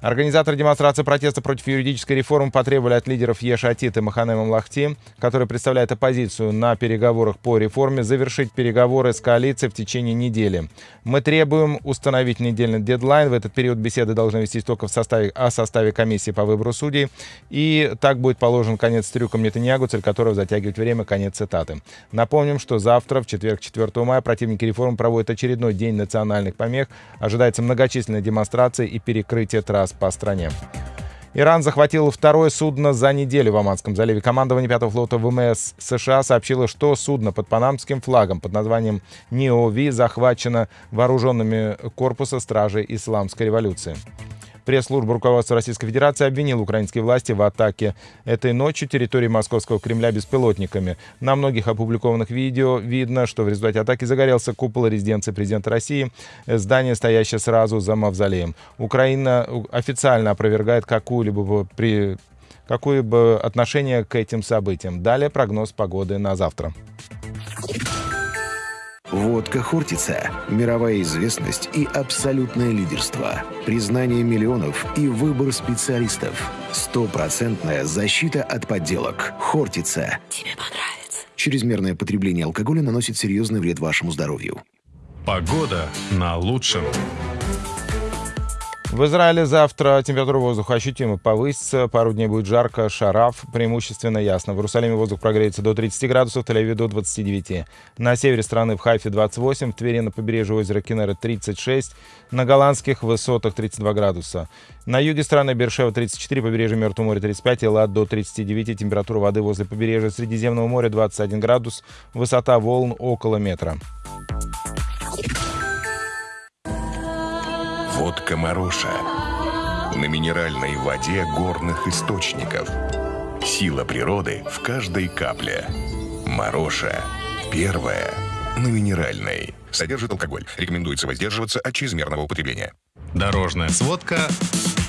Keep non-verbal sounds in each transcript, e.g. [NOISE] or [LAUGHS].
Организаторы демонстрации протеста против юридической реформы потребовали от лидеров Ешатит и Маханема Млахти, которые представляют оппозицию на переговорах по реформе, завершить переговоры с коалицией в течение недели. Мы требуем установить недельный дедлайн. В этот период беседы должны вестись только в составе, о составе комиссии по выбору судей. И так будет положен конец трюкам Нетаньягу, цель которого затягивать время. Конец цитаты. Напомним, что завтра, в четверг, 4 мая, противники реформы проводят очередной день национальных помех. Ожидается многочисленная демонстрация и перекрытие трасс раз по стране. Иран захватил второе судно за неделю в Оманском заливе. Командование 5-го флота ВМС США сообщило, что судно под панамским флагом под названием «Ниови» захвачено вооруженными корпуса стражей Исламской революции. Пресс-служба руководства Российской Федерации обвинила украинские власти в атаке этой ночью территории Московского Кремля беспилотниками. На многих опубликованных видео видно, что в результате атаки загорелся купол резиденции президента России, здание, стоящее сразу за мавзолеем. Украина официально опровергает какую-либо при какое-либо отношение к этим событиям. Далее прогноз погоды на завтра. Водка Хортица – мировая известность и абсолютное лидерство. Признание миллионов и выбор специалистов. Стопроцентная защита от подделок. Хортица. Тебе понравится. Чрезмерное потребление алкоголя наносит серьезный вред вашему здоровью. Погода на лучшем. В Израиле завтра температура воздуха ощутимо повысится. Пару дней будет жарко, шараф, преимущественно ясно. В Иерусалиме воздух прогреется до 30 градусов, в Тель-Авиве до 29. На севере страны в Хайфе 28, в Твери на побережье озера Кенера 36, на голландских высотах 32 градуса. На юге страны Бершева 34, побережье Мертвого моря 35, Элад до 39, температура воды возле побережья Средиземного моря 21 градус, высота волн около метра. Водка Маруша. На минеральной воде горных источников. Сила природы в каждой капле. Маруша. Первая. На минеральной. Содержит алкоголь. Рекомендуется воздерживаться от чрезмерного употребления. Дорожная сводка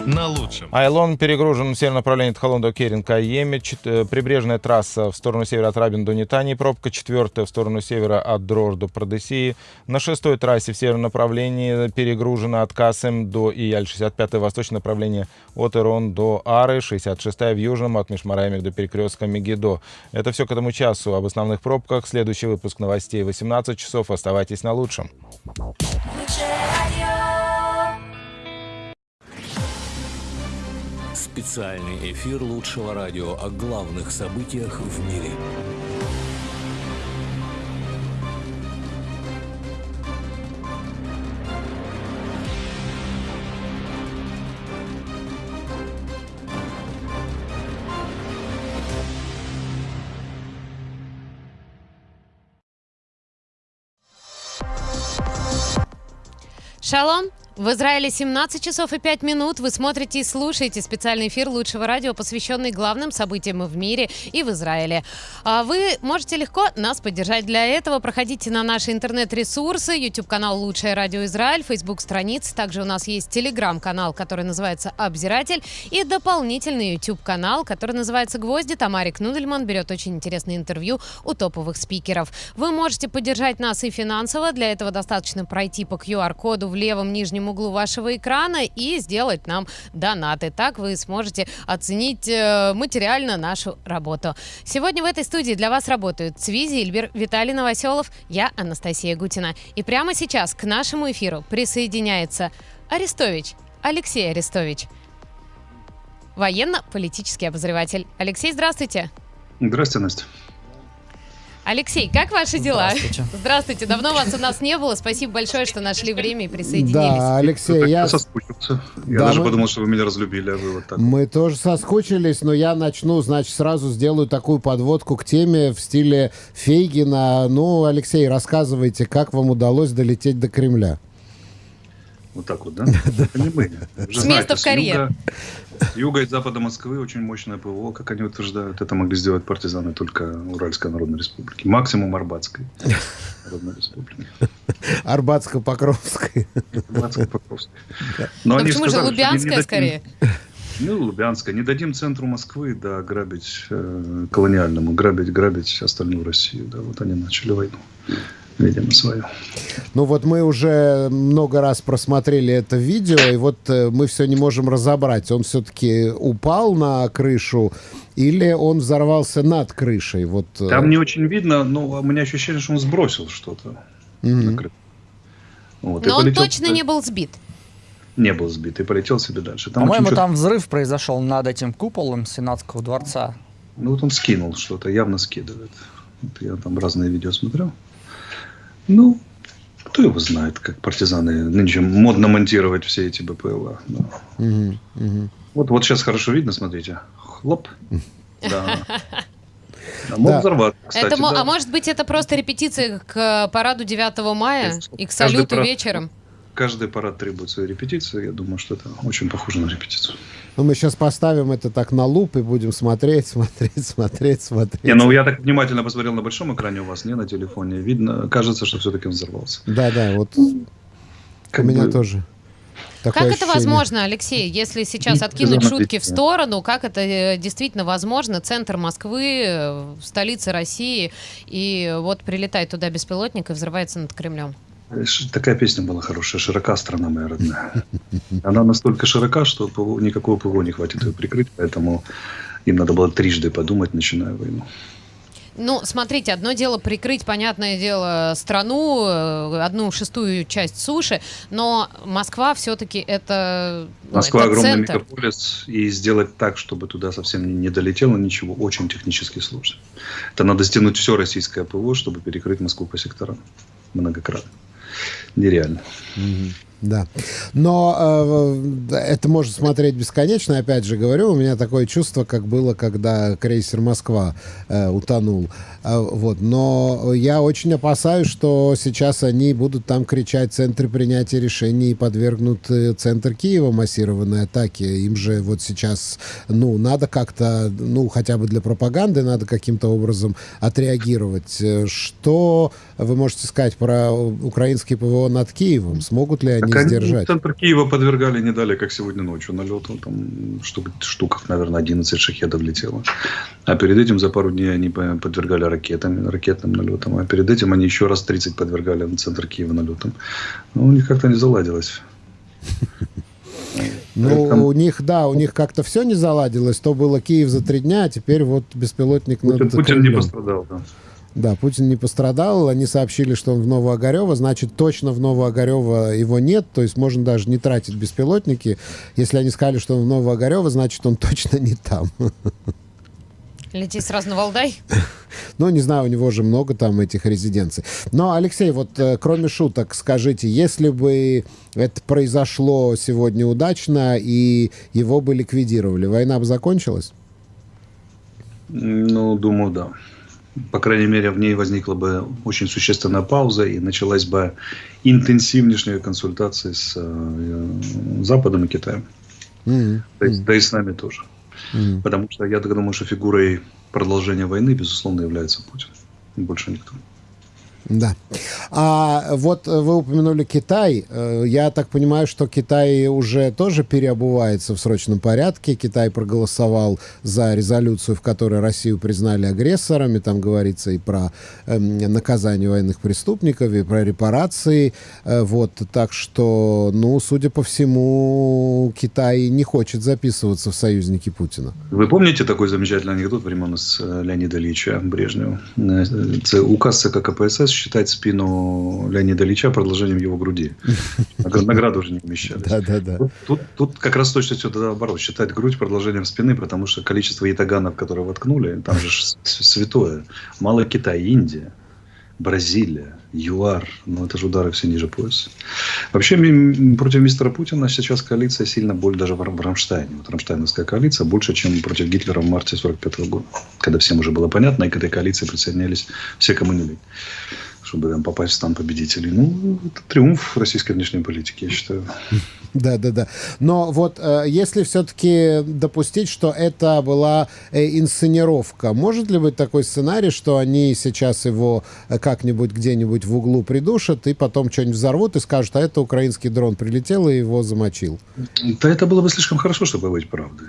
на лучшем. Айлон перегружен в северном направлении Тхалон до Керенка Йеме. Э, прибрежная трасса в сторону севера от Рабин до Нитании. Пробка четвертая в сторону севера от Дрор до Продесии. На шестой трассе в северном направлении перегружена от Касем до Ияль. 65 восточное направление от Ирон до Ары. 66 в южном от Мишмараемик до перекрестка Мегидо. Это все к этому часу. Об основных пробках. Следующий выпуск новостей 18 часов. Оставайтесь на лучшем. Специальный эфир лучшего радио о главных событиях в мире. Шалом! В Израиле 17 часов и 5 минут. Вы смотрите и слушаете специальный эфир лучшего радио, посвященный главным событиям в мире и в Израиле. А вы можете легко нас поддержать. Для этого проходите на наши интернет-ресурсы, YouTube-канал «Лучшее радио Израиль», Facebook-страницы. Также у нас есть телеграм-канал, который называется «Обзиратель», и дополнительный YouTube-канал, который называется «Гвозди». Тамарик Нудельман берет очень интересное интервью у топовых спикеров. Вы можете поддержать нас и финансово. Для этого достаточно пройти по QR-коду в левом нижнем углу вашего экрана и сделать нам донаты. Так вы сможете оценить э, материально нашу работу. Сегодня в этой студии для вас работают Цви Зильбер, Виталий Новоселов, я Анастасия Гутина. И прямо сейчас к нашему эфиру присоединяется Арестович, Алексей Арестович, военно-политический обозреватель. Алексей, здравствуйте. Здравствуйте, Настя. Алексей, как ваши дела? Здравствуйте. [LAUGHS] Здравствуйте. Давно вас у нас не было. Спасибо большое, что нашли время и присоединились. Да, Алексей, я... соскучился. Я да, даже мы... подумал, что вы меня разлюбили, а вы вот так. Мы тоже соскучились, но я начну, значит, сразу сделаю такую подводку к теме в стиле Фейгина. Ну, Алексей, рассказывайте, как вам удалось долететь до Кремля? Вот так вот, да? [LAUGHS] С места в карьер. Юга и запада Москвы очень мощное ПВО, как они утверждают. Это могли сделать партизаны только Уральской Народной Республики. Максимум Арбатской Народной Республики. Арбатско-Покровской. Арбатско-Покровской. Но, Но почему сказали, же Лубянская скорее? Ну, Лубянская. Не дадим центру Москвы, да, грабить э, колониальному, грабить, грабить остальную Россию. Да, вот они начали войну. Видимо, свое. Ну вот мы уже много раз просмотрели это видео, и вот э, мы все не можем разобрать, он все-таки упал на крышу или он взорвался над крышей? Вот, э, Там не очень видно, но у меня ощущение, что он сбросил что-то. на крышу. Вот, Но он полетел точно туда. не был сбит. Не был сбит и полетел себе дальше. Там По-моему, там взрыв произошел над этим куполом Сенатского дворца. Ну вот он скинул что-то, явно скидывает. Вот я там разные видео смотрел. Ну, кто его знает, как партизаны нынче модно монтировать все эти БПЛА. да. мгм, мгм. Вот, вот сейчас хорошо видно, смотрите. Хлоп. [LAUGHS] Да. А мог Да. взорваться, кстати, Это мо- да. А может быть, это просто репетиция к параду 9 мая и к Каждый салюту парад- вечером? Каждый парад требует своей репетиции. Я думаю, что это очень похоже на репетицию. Ну, мы сейчас поставим это так на луп и будем смотреть, [LAUGHS] смотреть, смотреть, смотреть. Не, ну я так внимательно посмотрел на большом экране у вас, не на телефоне. Видно, кажется, что все-таки он взорвался. Да, да, вот Как у меня бы- тоже. Как такое это ощущение. возможно, Алексей, если сейчас откинуть шутки в сторону, как это э, действительно возможно? Центр Москвы, э, столица России, и вот прилетает туда беспилотник и взрывается над Кремлем. Такая песня была хорошая. «Широка страна моя родная». Она настолько широка, что ПВО никакого ПВО не хватит ее прикрыть, поэтому им надо было трижды подумать, начиная войну. Ну, смотрите, одно дело прикрыть, понятное дело, страну, э, одну шестую часть суши, но Москва все-таки это, ну, Москва это огромный центр. мегаполис, и сделать так, чтобы туда совсем не долетело ничего, очень технически сложно. Это надо стянуть все российское ПВО, чтобы перекрыть Москву по секторам многократно. Нереально. Мгм. Да. Но э, это можно смотреть бесконечно. Опять же говорю, у меня такое чувство, как было, когда крейсер Москва э, утонул. А, вот. Но я очень опасаюсь, что сейчас они будут там кричать центры принятия решений и подвергнут э, центр Киева массированной атаке. Им же вот сейчас, ну, надо как-то, ну, хотя бы для пропаганды надо каким-то образом отреагировать. Э, Что вы можете сказать про украинский ПВО над Киевом? Смогут ли они Так они сдержать? Центр Киева подвергали не дали, как сегодня ночью налету. Там штук, штук, наверное, 11 шахедов летело. А перед этим за пару дней они по- подвергали ракетам, ракетным налетам. А перед этим они еще раз 30 подвергали на центр Киева налетам. Ну, у них как-то не заладилось. Ну, Там- у них, да, у них как-то все не заладилось. То было Киев за три дня, а теперь вот беспилотник Путин, над Путин не пострадал, да. Да, Путин не пострадал. Они сообщили, что он в Новоогарево. Значит, точно в Новоогарево его нет. То есть можно даже не тратить беспилотники. Если они сказали, что он в Новоогарево, значит, он [LAUGHS] точно не там. Лети сразу на Валдай. [LAUGHS] Ну, не знаю, у него же много там этих резиденций. Но, Алексей, вот э, кроме шуток, скажите, если бы это произошло сегодня удачно и его бы ликвидировали, война бы закончилась? Ну, думаю, да. По крайней мере, в ней возникла бы очень существенная пауза и началась бы интенсивнейшая консультация с э, Западом и Китаем. Мгм. Да, и- да и с нами тоже. Мгм. Потому что я так думаю, что фигурой продолжения войны, безусловно, является Путин. Больше никто. Да. А вот э, вы упомянули Китай. Э, Я так понимаю, что Китай уже тоже переобувается в срочном порядке. Китай проголосовал за резолюцию, в которой Россию признали агрессорами. Там говорится и про эм, наказание военных преступников, и про репарации. Э, Вот. Так что, ну, судя по всему, Китай не хочет записываться в союзники Путина. Вы помните такой замечательный анекдот времен с Леонида Ильича Брежнева? Це указ КПСС считать спину Леонида Ильича продолжением его груди. [LAUGHS] Награ- Награды уже не вмещались. Да-да-да. Тут, тут, тут как раз точно все наоборот. Считать грудь продолжением спины, потому что количество ятаганов, которые воткнули, там же святое. Мало Китай, Индия, Бразилия, ЮАР. Ну, это же удары все ниже пояса. Вообще, против мистера Путина сейчас коалиция сильно больше, даже в в Рамштайне. Вот Рамштайновская коалиция больше, чем против Гитлера в марте 45 года. Когда всем уже было понятно, и к этой коалиции присоединялись все, кому чтобы там попасть в стан победителей. Ну, это триумф российской внешней политики, я считаю. Да, да, да. Но вот э, если все-таки допустить, что это была э, инсценировка, может ли быть такой сценарий, что они сейчас его э, как-нибудь где-нибудь в углу придушат и потом что-нибудь взорвут и скажут, а это украинский дрон прилетел и его замочил? Да это было бы слишком хорошо, чтобы быть правдой.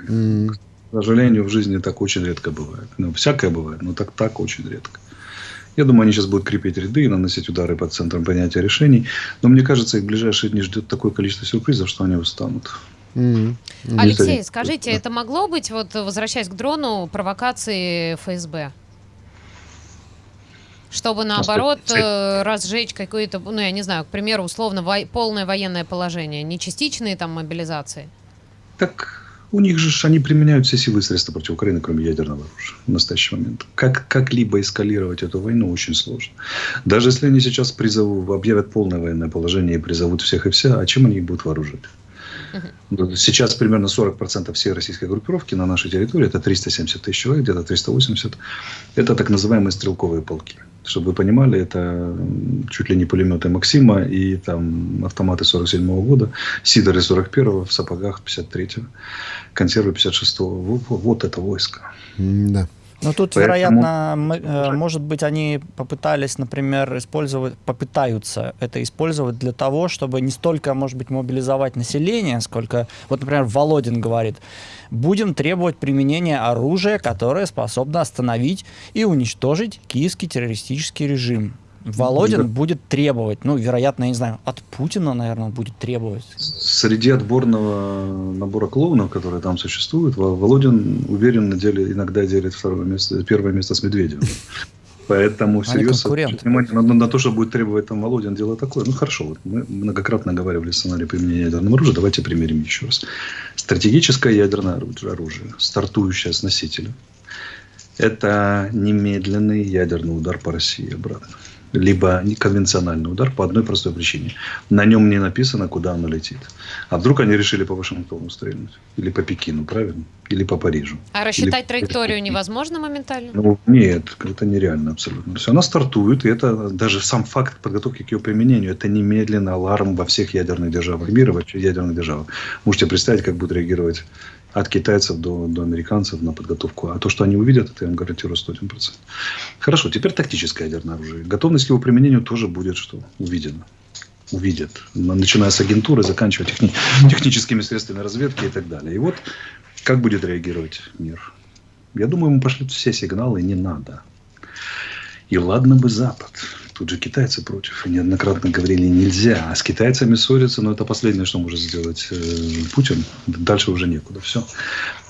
К сожалению, в жизни так очень редко бывает. Ну, всякое бывает, но так, так очень редко. Я думаю, они сейчас будут крепить ряды и наносить удары по центрам принятия решений. Но мне кажется, их в ближайшие дни ждет такое количество сюрпризов, что они устанут. Мгм. Алексей, скажите, это могло быть, вот возвращаясь к дрону, провокации ФСБ? Чтобы наоборот э, разжечь какое-то, ну я не знаю, к примеру, условно вой- полное военное положение, не частичные там мобилизации. Так у них же они применяют все силы и средства против Украины, кроме ядерного оружия в настоящий момент. Как, как-либо эскалировать эту войну очень сложно. Даже если они сейчас призовут, объявят полное военное положение и призовут всех и вся, а чем они их будут вооружить? Сейчас примерно 40% всей российской группировки на нашей территории, это 370 тысяч человек, где-то 380, это так называемые стрелковые полки. Чтобы вы понимали, это чуть ли не пулеметы Максима и там автоматы 47 года, Сидоры 41 в сапогах 53 консервы 56 вот, вот это войско. Да. Ну тут, Поэтому- вероятно, мы, э, может быть, они попытались, например, использовать, попытаются это использовать для того, чтобы не столько, может быть, мобилизовать население, сколько, вот, например, Володин говорит, будем требовать применения оружия, которое способно остановить и уничтожить киевский террористический режим. Володин Да. будет требовать, ну, вероятно, я не знаю, от Путина, наверное, будет требовать. Среди отборного набора клоунов, которые там существуют, Во- Володин уверенно делит, иногда делит второе место, первое место с Медведевым. Поэтому всерьез внимание на, на то, что будет требовать там Володин, дело такое. Ну хорошо, вот мы многократно говорили о сценарии применения ядерного оружия. Давайте примерим еще раз. Стратегическое ядерное оружие, стартующее с носителя, это немедленный ядерный удар по России обратно. Либо конвенциональный удар по одной простой причине. На нем не написано, куда оно летит. А вдруг они решили по Вашингтону стрельнуть? Или по Пекину, правильно? Или по Парижу? А рассчитать Или- траекторию невозможно моментально? Ну, нет, это нереально абсолютно. Есть она стартует, и это даже сам факт подготовки к ее применению, это немедленно аларм во всех ядерных державах мира, во всех ядерных державах. Можете представить, как будет реагировать от китайцев до, до американцев на подготовку. А то, что они увидят, это я вам гарантирую 101%. Хорошо, теперь тактическое ядерное оружие. Готовность его применению тоже будет что? Увидено. Увидят. Начиная с агентуры, заканчивая техни- техническими средствами разведки и так далее. И вот как будет реагировать мир? Я думаю, ему пошлют все сигналы, не надо. И ладно бы Запад. Тут же китайцы против. И неоднократно говорили, нельзя. А с китайцами ссориться, но это последнее, что может сделать э, Путин. Дальше уже некуда. Все.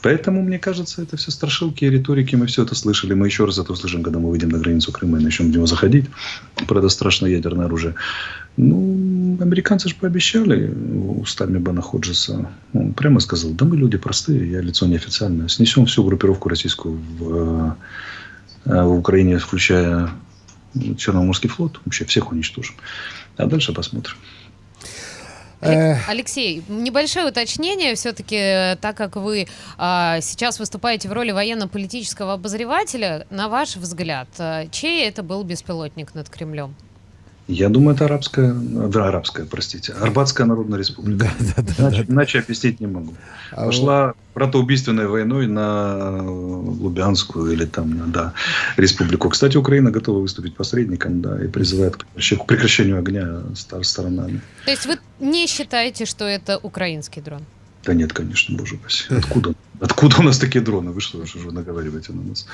Поэтому, мне кажется, это все страшилки и риторики. Мы все это слышали. Мы еще раз это услышим, когда мы выйдем на границу Крыма и начнем в него заходить. Это страшное ядерное оружие. Ну, американцы же пообещали устами Бена Ходжеса. Он прямо сказал, да мы люди простые, я лицо неофициальное. Снесем всю группировку российскую в, э, в Украине, включая Черноморский флот. Вообще всех уничтожим. А дальше посмотрим. Алек- Алексей, небольшое уточнение. Все-таки, так как вы а, сейчас выступаете в роли военно-политического обозревателя, на ваш взгляд, а, чей это был беспилотник над Кремлем? Я думаю, это арабская, да, арабская, простите, Арбатская Народная Республика. Иначе, иначе объяснить не могу. А Пошла братоубийственной войной на Лубянскую или там, на, да, республику. Кстати, Украина готова выступить посредником, да, и призывает к прекращению огня стар- сторонами. То есть вы не считаете, что это украинский дрон? Да нет, конечно, боже упаси. Откуда? Откуда у нас такие дроны? Вы что, что же вы наговариваете на нас?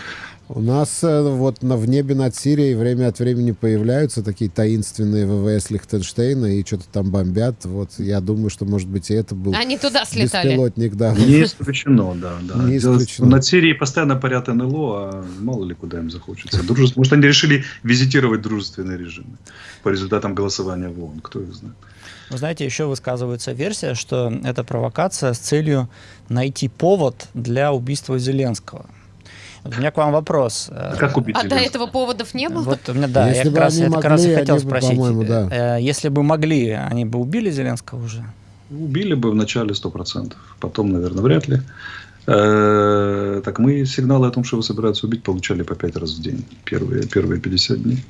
У нас э, вот на, в небе над Сирией время от времени появляются такие таинственные ВВС Лихтенштейна и что-то там бомбят. Вот я думаю, что, может быть, и это был Они туда слетали. беспилотник, да. Не исключено, да. да. Не исключено. Над Сирией постоянно парят НЛО, а мало ли куда им захочется. Дружес- Может, они решили визитировать дружественные режимы по результатам голосования в ООН, кто их знает. Вы знаете, еще высказывается версия, что это провокация с целью найти повод для убийства Зеленского. Вот у меня к вам вопрос. Э, Как убить А до этого поводов не было? Вот у меня, да, Если я бы как раз, они я как раз и могли, хотел бы, спросить. по-моему, да. э, Если бы могли, они бы убили Зеленского уже? Убили бы в начале 100%. Потом, наверное, вряд ли. Э, Так мы сигналы о том, что его собираются убить, получали по 5 раз в день. Первые, первые 50 дней.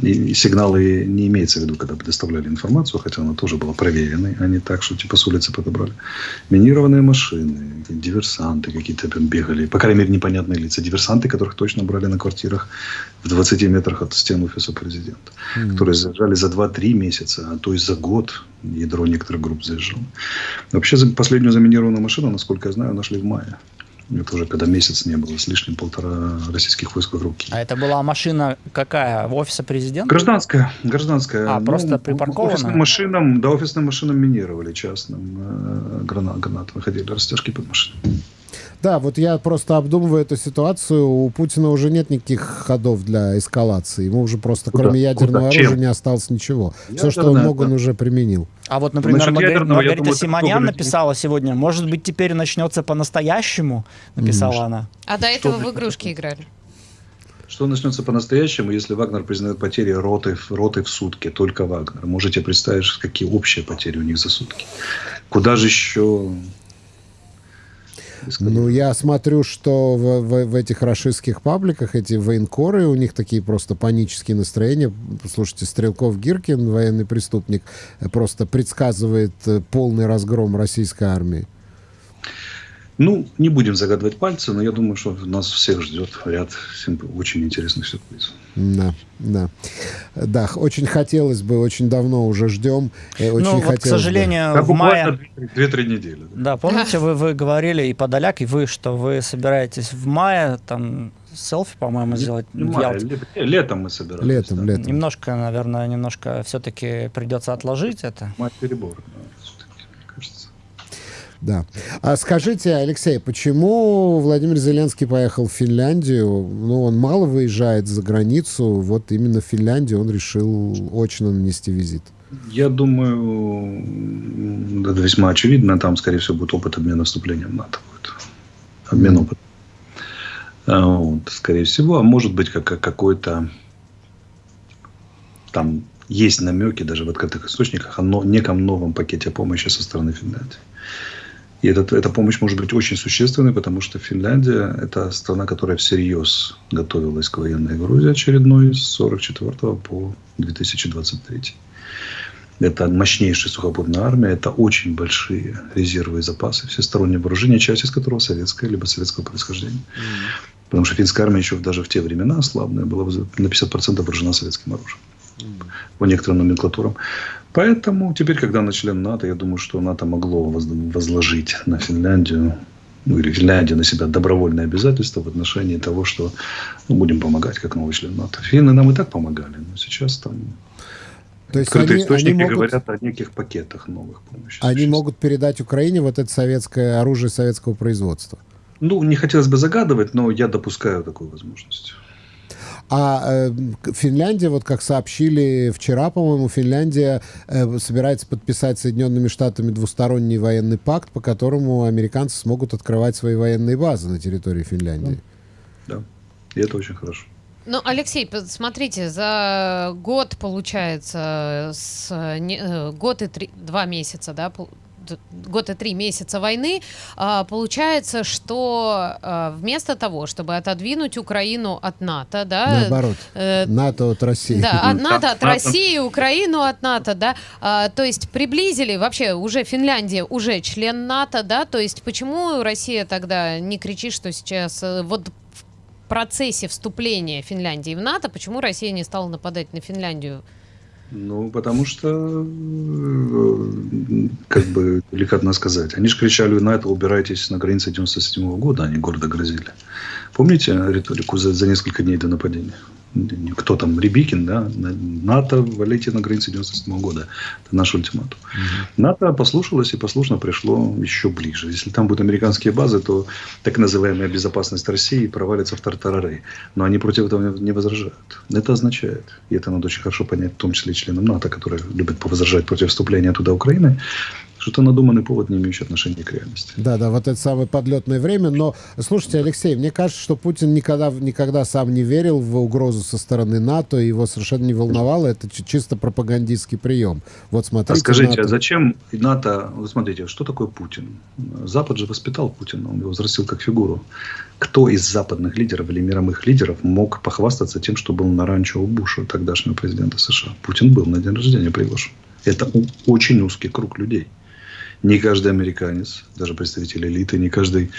И, сигналы не имеется в виду, когда предоставляли информацию, хотя она тоже была проверенной, а не так, что типа с улицы подобрали. Минированные машины, диверсанты какие-то там бегали, по крайней мере, непонятные лица. Диверсанты, которых точно брали на квартирах в 20 метрах от стен офиса президента, которые заезжали за 2-3 месяца, а то и за год ядро некоторых групп заезжало. Вообще, последнюю заминированную машину, насколько я знаю, нашли в мае. Это уже когда месяц не было, с лишним полтора российских войск в руки. А это была машина какая? Офиса президента? Гражданская, гражданская. А, просто припаркована? Офисным машинам, да, офисным машинам минировали частным. Э, гранат, гранат выходили, растяжки под машиной. Да, вот я просто обдумываю эту ситуацию. У Путина уже нет никаких ходов для эскалации. Ему уже просто Куда? кроме ядерного Куда? оружия Чем? не осталось ничего. Все, Ядерное, что он мог, он да. уже применил. А вот, например, Маргари- ядерного, Маргарита думаю, это Симонян написала сегодня, может быть, теперь начнется по-настоящему, написала она. А до этого Что в игрушки играли. Что начнется по-настоящему, если Вагнер признает потери роты, роты в сутки, только Вагнер? Можете представить, какие общие потери у них за сутки? Куда же еще... Ну, я смотрю, что в, в- в этих рашистских пабликах эти военкоры, у них такие просто панические настроения. Слушайте, Стрелков Гиркин, военный преступник, просто предсказывает э, полный разгром российской армии. Ну, не будем загадывать пальцы, но я думаю, что нас всех ждет ряд очень интересных сюрпризов. Да, да. Да, очень хотелось бы, очень давно уже ждем. Очень ну, вот, к бы. сожалению, Да, в мае... буквально две- 2-3 недели. да. Да, помните, вы, вы говорили, и Подоляк, и вы, что вы собираетесь в мае там селфи, по-моему, сделать Мая, Ялте. ле- ле- летом мы собирались. Летом, да. летом. Немножко, наверное, немножко все-таки придется отложить это. Мать перебор, да. Да. А скажите, Алексей, почему Владимир Зеленский поехал в Финляндию? Ну, он мало выезжает за границу. Вот именно в Финляндию он решил очно нанести визит. Я думаю, это весьма очевидно. Там, скорее всего, будет опыт обмена вступлением в НАТО. Будет. Обмен Мгм. опытом. А, вот, скорее всего. А может быть, как, как какой-то... Там есть намеки даже в открытых источниках о неком новом пакете помощи со стороны Финляндии. И этот, эта помощь может быть очень существенной, потому что Финляндия – это страна, которая всерьез готовилась к военной Грузии очередной с 1944 по 2023. Это мощнейшая сухопутная армия, это очень большие резервы и запасы, всестороннее вооружение, часть из которого советское, либо советского происхождения. Потому что финская армия еще даже в те времена слабная была на 50% вооружена советским оружием. По некоторым номенклатурам. Поэтому теперь, когда она член НАТО, я думаю, что НАТО могло воз- возложить на Финляндию, ну или Финляндия на себя добровольное обязательство в отношении того, что ну, будем помогать как новый член НАТО. Финны нам и так помогали, но сейчас там То есть открытые они, источники они могут, говорят о неких пакетах новых помощи. они существующих. могут передать Украине вот это советское оружие советского производства. Ну, не хотелось бы загадывать, но я допускаю такую возможность. А э, Финляндия, вот как сообщили вчера, по-моему, Финляндия э, собирается подписать с Соединенными Штатами двусторонний военный пакт, по которому американцы смогут открывать свои военные базы на территории Финляндии. Да. И это очень хорошо. Ну, Алексей, п- смотрите, за год, получается, с, не- э, год и три, два месяца, да, год и три месяца войны, а, получается, что а, вместо того, чтобы отодвинуть Украину от НАТО, да, Наоборот, э, НАТО от России. да, от НАТО, от НАТО. России, Украину от НАТО, да, А, то есть приблизили, вообще уже Финляндия уже член НАТО, да, то есть почему Россия тогда не кричит, что сейчас э, вот в процессе вступления Финляндии в НАТО, почему Россия не стала нападать на Финляндию? Ну, потому что, э, как бы, деликатно сказать, они же кричали на это, убирайтесь на границе 97 года, они гордо грозили. Помните риторику за, за несколько дней до нападения? Кто там, Рябикин, да? На- НАТО валите на границе 97 года. Это наш ультиматум. НАТО послушалось и послушно пришло еще ближе. Если там будут американские базы, то так называемая безопасность России провалится в тартарары. Но они против этого не возражают. Это означает, и это надо очень хорошо понять, в том числе и членам НАТО, которые любят повозражать против вступления туда Украины, что это надуманный повод, не имеющий отношения к реальности. Да, да, вот это самое подлетное время. Но, слушайте, Алексей, мне кажется, что Путин никогда, никогда сам не верил в угрозу со стороны НАТО, и его совершенно не волновало. Это чи- чисто пропагандистский прием. Вот смотрите. А скажите, НАТО- а зачем НАТО... Вы смотрите, что такое Путин? Запад же воспитал Путина, он его взрастил как фигуру. Кто из западных лидеров или мировых лидеров мог похвастаться тем, что был на ранчо у Буша, тогдашнего президента США? Путин был на день рождения приглашен. Это очень узкий круг людей. Не каждый американец, даже представитель элиты, не каждый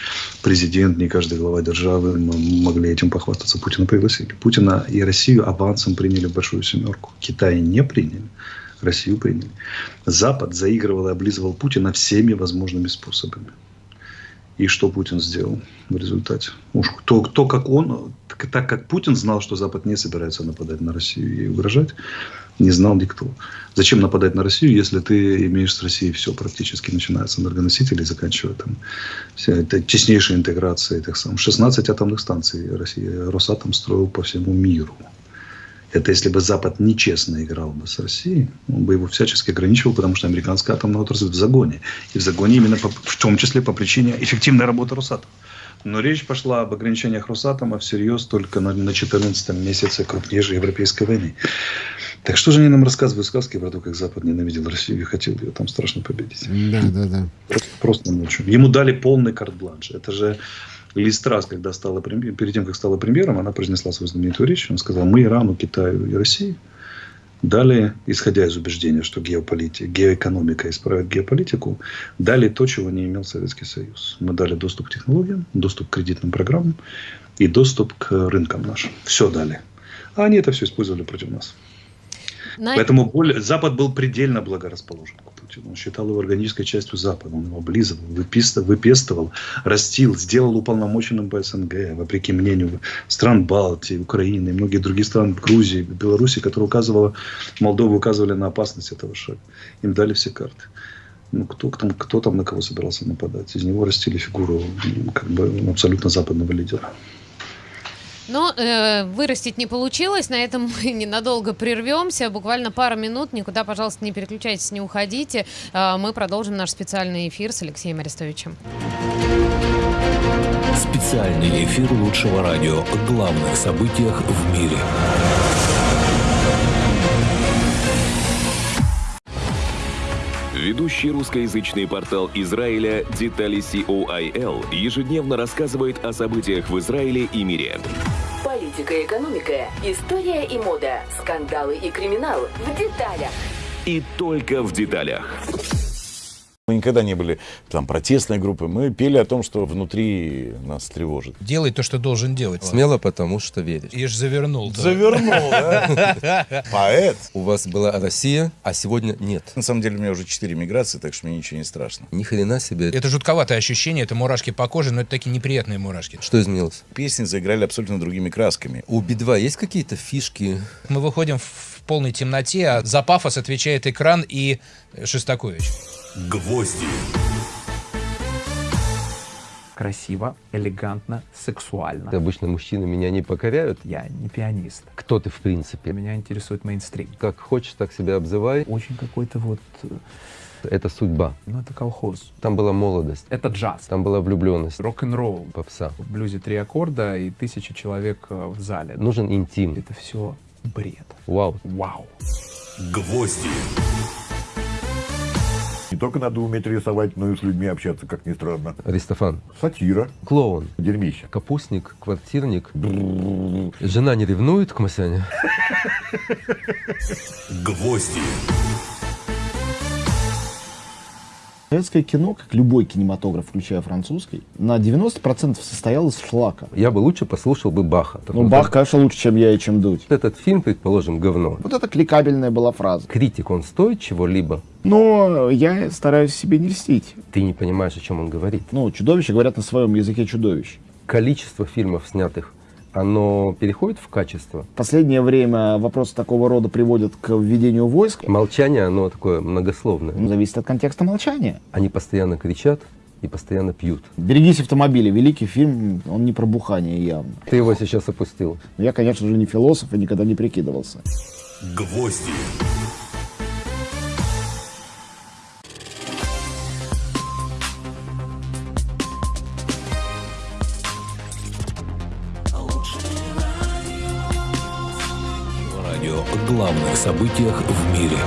президент, не каждый глава державы могли этим похвастаться. Путина пригласили. Путина и Россию авансом приняли большую семерку. Китай не приняли. Россию приняли. Запад заигрывал и облизывал Путина всеми возможными способами. И что Путин сделал в результате? Уж кто, кто как он, так как Путин знал, что Запад не собирается нападать на Россию и угрожать, не знал никто. Зачем нападать на Россию, если ты имеешь с Россией все практически, начиная с энергоносителей, заканчивая там вся эта теснейшая интеграция этих самых 16 атомных станций Россия Росатом строил по всему миру. Это если бы Запад нечестно играл бы с Россией, он бы его всячески ограничивал, потому что американская атомная отрасль в загоне. И в загоне именно по, в том числе по причине эффективной работы Росатома. Но речь пошла об ограничениях Росатома всерьез только на, на 14 месяце крупнейшей европейской войны. Так что же они нам рассказывают сказки про то, как Запад ненавидел Россию и хотел ее там страшно победить? Да, да, да. Просто, просто ночью. Ему дали полный карт-бланш. Это же Листрас, когда стала, перед тем, как стала премьером, она произнесла свою знаменитую речь. Он сказал, мы Ирану, Китаю и России дали, исходя из убеждения, что геополитика, геоэкономика исправит геополитику, дали то, чего не имел Советский Союз. Мы дали доступ к технологиям, доступ к кредитным программам и доступ к рынкам нашим. Все дали. А они это все использовали против нас. На... Поэтому более, Запад был предельно благорасположен к Путину. Он считал его органической частью Запада. Он его облизывал, выписывал, выпестовал, растил, сделал уполномоченным по СНГ, вопреки мнению стран Балтии, Украины и многих других стран, Грузии, Беларуси, которые указывала, Молдову указывали на опасность этого шага. Им дали все карты. Ну, кто, кто, кто там на кого собирался нападать? Из него растили фигуру как бы, абсолютно западного лидера. Но э, вырастить не получилось, на этом [LAUGHS] мы ненадолго прервемся, буквально пару минут, никуда, пожалуйста, не переключайтесь, не уходите. Э, мы продолжим наш специальный эфир с Алексеем Арестовичем. Специальный эфир лучшего радио о главных событиях в мире. Ведущий русскоязычный портал Израиля Детали COIL ежедневно рассказывает о событиях в Израиле и мире. Политика экономика, история и мода, скандалы и криминал в деталях. И только в деталях. Мы никогда не были там протестной группой. Мы пели о том, что внутри нас тревожит. Делай то, что должен делать. Смело, потому что веришь. И ж завернул. Завернул, да? [LAUGHS] Поэт. У вас была Россия, а сегодня нет. На самом деле у меня уже четыре миграции, так что мне ничего не страшно. Ни хрена себе. Это жутковатое ощущение, это мурашки по коже, но это такие неприятные мурашки. Что изменилось? Песни заиграли абсолютно другими красками. У Би-2 есть какие-то фишки? Мы выходим в полной темноте, а за пафос отвечает экран и Шестакович. Гвозди. Красиво, элегантно, сексуально. Обычно мужчины меня не покоряют. Я не пианист. Кто ты в принципе? Меня интересует мейнстрим. Как хочешь, так себя обзывай. Очень какой-то вот... Это судьба. Ну, это колхоз. Там была молодость. Это джаз. Там была влюбленность. Рок-н-ролл. Попса. В блюзе три аккорда и тысяча человек э, в зале. Нужен интим. Это все бред. Вау. Вау. Гвозди. Не только надо уметь рисовать, но и с людьми общаться, как ни странно. Аристофан. Сатира. Клоун. Дерьмище. Капустник, квартирник. Жена не ревнует к Масяне? Гвозди. Советское кино, как любой кинематограф, включая французский, на 90% состоял из шлака. Я бы лучше послушал бы Баха. Ну, Бах, конечно, лучше, чем я и чем Дудь. Этот фильм, предположим, говно. Вот это кликабельная была фраза. Критик, он стоит чего-либо? Но я стараюсь себе не льстить. Ты не понимаешь, о чем он говорит. Ну, чудовища говорят на своем языке чудовищ. Количество фильмов, снятых оно переходит в качество? В последнее время вопросы такого рода приводят к введению войск. Молчание, оно такое многословное. Ну, зависит от контекста молчания. Они постоянно кричат и постоянно пьют. «Берегись автомобиля» — великий фильм, он не про бухание явно. Ты его сейчас опустил. Я, конечно же, не философ и никогда не прикидывался. Гвозди. Главных событиях в мире.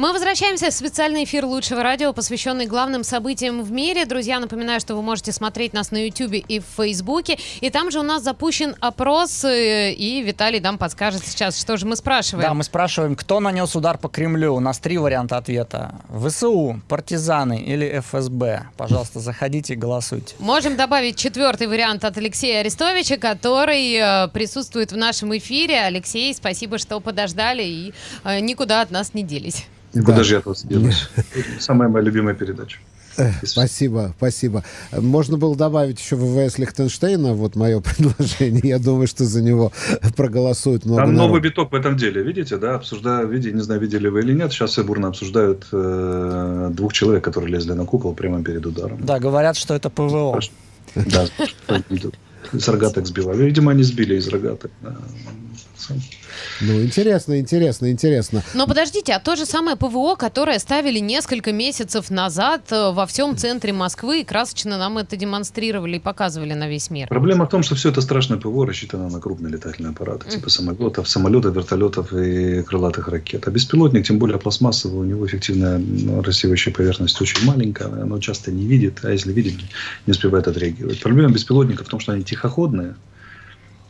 Мы возвращаемся в специальный эфир лучшего радио, посвященный главным событиям в мире. Друзья, напоминаю, что вы можете смотреть нас на YouTube и в Фейсбуке. И там же у нас запущен опрос, э, и Виталий нам подскажет сейчас, что же мы спрашиваем. Да, мы спрашиваем, кто нанес удар по Кремлю. У нас три варианта ответа. ВСУ, партизаны или ФСБ. Пожалуйста, заходите и голосуйте. Можем добавить четвертый вариант от Алексея Арестовича, который э, присутствует в нашем эфире. Алексей, спасибо, что подождали и э, никуда от нас не делись. Куда же я вас делаюсь? [LAUGHS] Самая моя любимая передача. Спасибо, спасибо. Можно было добавить еще ВВС Лихтенштейна, вот мое [LAUGHS] предложение. Я думаю, что за него проголосуют много Там новый биток в этом деле, видите, да, обсуждают, видите, не знаю, видели вы или нет, сейчас все бурно обсуждают э, двух человек, которые лезли на кукол прямо перед ударом. Да, говорят, что это ПВО. Да, из рогаток сбивали. Видимо, они сбили из рогаток. Ну, интересно, интересно, интересно. Но подождите, а то же самое ПВО, которое ставили несколько месяцев назад э, во всем центре Москвы, и красочно нам это демонстрировали и показывали на весь мир. Проблема в том, что все это страшное ПВО рассчитано на крупные летательные аппараты, типа самолетов, самолетов, вертолетов и крылатых ракет. А беспилотник, тем более пластмассовый, у него эффективная ну, рассеивающая поверхность очень маленькая, оно часто не видит, а если видит, не успевает отреагировать. Проблема беспилотников в том, что они тихоходные,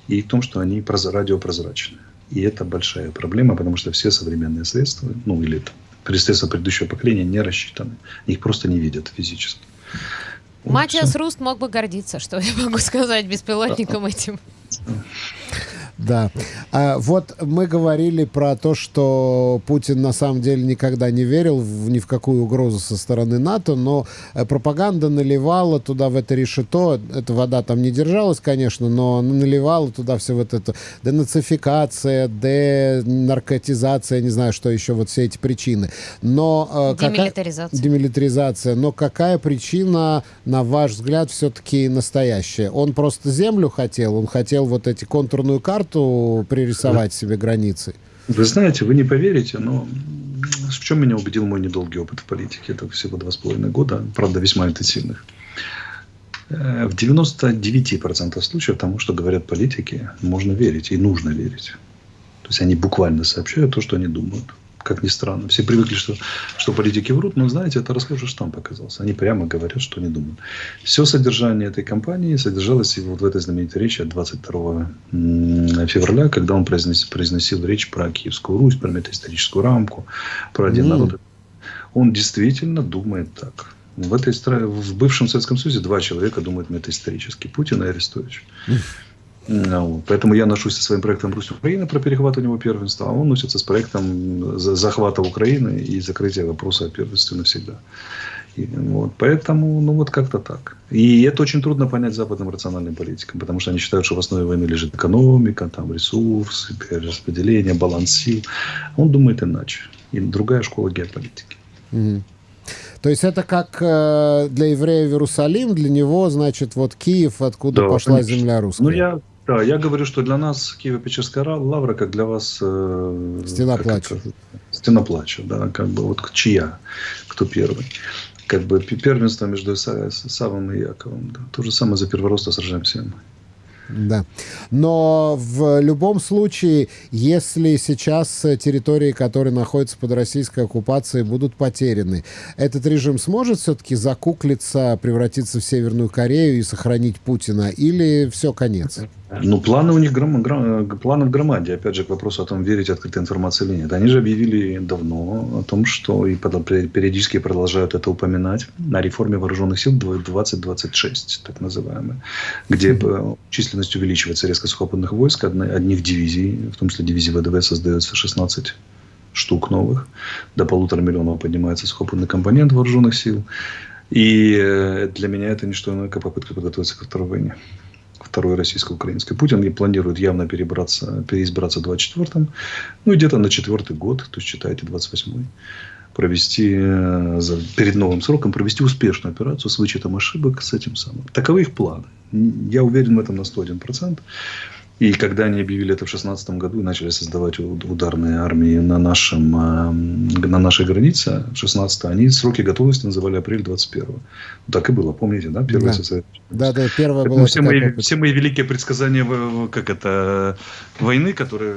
и в том, что они проз- радиопрозрачные. И это большая проблема, потому что все современные средства, ну или там, средства предыдущего поколения не рассчитаны. Их просто не видят физически. Вот Матиас Руст мог бы гордиться, что я могу сказать беспилотником этим. [LAUGHS] Да. А, вот мы говорили про то, что Путин на самом деле никогда не верил в, ни в какую угрозу со стороны НАТО, но э, пропаганда наливала туда в это решето, эта вода там не держалась, конечно, но наливала туда все вот это денацификация, денаркотизация, не знаю, что еще, вот все эти причины. Но, э, какая- Демилитаризация. демилитаризация. Но какая причина, на ваш взгляд, все-таки настоящая? Он просто землю хотел, он хотел вот эти контурную карту пририсовать себе границы. Вы знаете, вы не поверите, но в чем меня убедил мой недолгий опыт в политике? Это всего два с половиной года, правда, весьма интенсивных. Э, В 99% случаев тому, что говорят политики, можно верить и нужно верить. То есть они буквально сообщают то, что они думают. Как ни странно. Все привыкли, что, что политики врут, но знаете, это расхожий штамп оказался. Они прямо говорят, что они думают. Все содержание этой кампании содержалось вот в этой знаменитой речи от 22 м, февраля, когда он произнес- произносил речь про Киевскую Русь, про метаисторическую рамку, про один М. народ. Он действительно думает так. В, этой в бывшем Советском Союзе два человека думают метаисторически. Путин и Арестович. Ну. Поэтому я ношусь со своим проектом «Русь Украина» про перехват у него первенства, а он носится с проектом за- захвата Украины и закрытия вопроса о первенстве навсегда. И, вот, поэтому, ну вот как-то так. И это очень трудно понять западным рациональным политикам, потому что они считают, что в основе войны лежит экономика, там ресурсы, перераспределение, баланс сил. Он думает иначе. И другая школа геополитики. То есть это как э, для еврея Иерусалим, для него, значит, вот Киев, откуда Да, пошла конечно. земля русская. Ну, я, да, я говорю, что для нас Киево-Печерская ра- лавра, как для вас... э, Стена как плача. Стена плача, да, как бы вот чья, кто первый. Как бы пе- первенство между Са- Савом и Яковом. Да. То же самое за первородство сражаемся мы. Да. Но в любом случае, если сейчас территории, которые находятся под российской оккупацией, будут потеряны, этот режим сможет все-таки закуклиться, превратиться в Северную Корею и сохранить Путина? Или все, конец? Ну, планы у них гром, гром- планы в громаде. Опять же, к вопросу о том, верить открытой информации или нет. Они же объявили давно о том, что и периодически продолжают это упоминать на реформе вооруженных сил 2026, так называемой, где э, численность увеличивается резко сухопутных войск, одни- одних дивизий, в том числе дивизии ВДВ создается 16 штук новых, до полутора миллионов поднимается сухопутный компонент вооруженных сил. И э, для меня это не что иное, как попытка подготовиться ко второй войне второй российско-украинской. Путин и планирует явно перебраться, переизбраться в 24-м, ну и где-то на четвертый год, то есть считайте 28-й, провести э, перед новым сроком, провести успешную операцию с вычетом ошибок, с этим самым. Таковы их планы. Я уверен в этом на 101%. И когда они объявили это в 2016 году и начали создавать ударные армии на, нашем, э, на нашей границе, 16 они сроки готовности называли апрель 21 Так и было, помните, да? Первое да. Да, да, первое было. Все мои, все мои великие предсказания, как это, войны, которые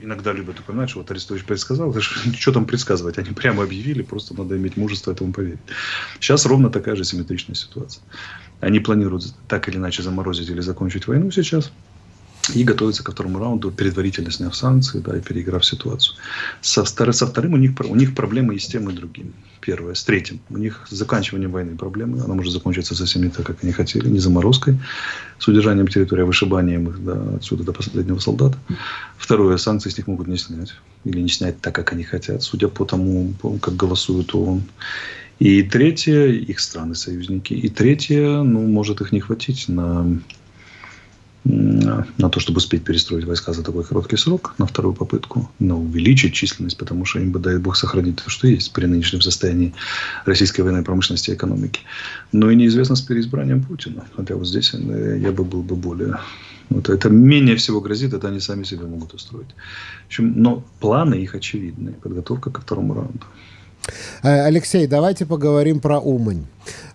иногда любят упоминать, что вот Арестович предсказал, [LAUGHS] что там предсказывать, они прямо объявили, просто надо иметь мужество этому поверить. Сейчас ровно такая же симметричная ситуация. Они планируют так или иначе заморозить или закончить войну сейчас и готовиться ко второму раунду, предварительно сняв санкции да, и переиграв ситуацию. Со, со вторым у них, у них проблемы и с тем, и другим. Первое. С третьим. У них с заканчиванием войны проблемы. Она может закончиться совсем не так, как они хотели. Не заморозкой, с удержанием территории, а вышибанием их да, отсюда до последнего солдата. Второе. Санкции с них могут не снять. Или не снять так, как они хотят, судя по тому, как голосует ООН. И третье, их страны-союзники. И третье, ну, может их не хватить на на то, чтобы успеть перестроить войска за такой короткий срок, на вторую попытку, но увеличить численность, потому что им бы, дай бог, сохранить то, что есть при нынешнем состоянии российской военной промышленности и экономики. Но и неизвестно с переизбранием Путина. Хотя вот здесь э, я бы был бы более... Вот это менее всего грозит, это они сами себе могут устроить. В общем, но планы их очевидны. Подготовка ко второму раунду. Э, Алексей, давайте поговорим про Умань.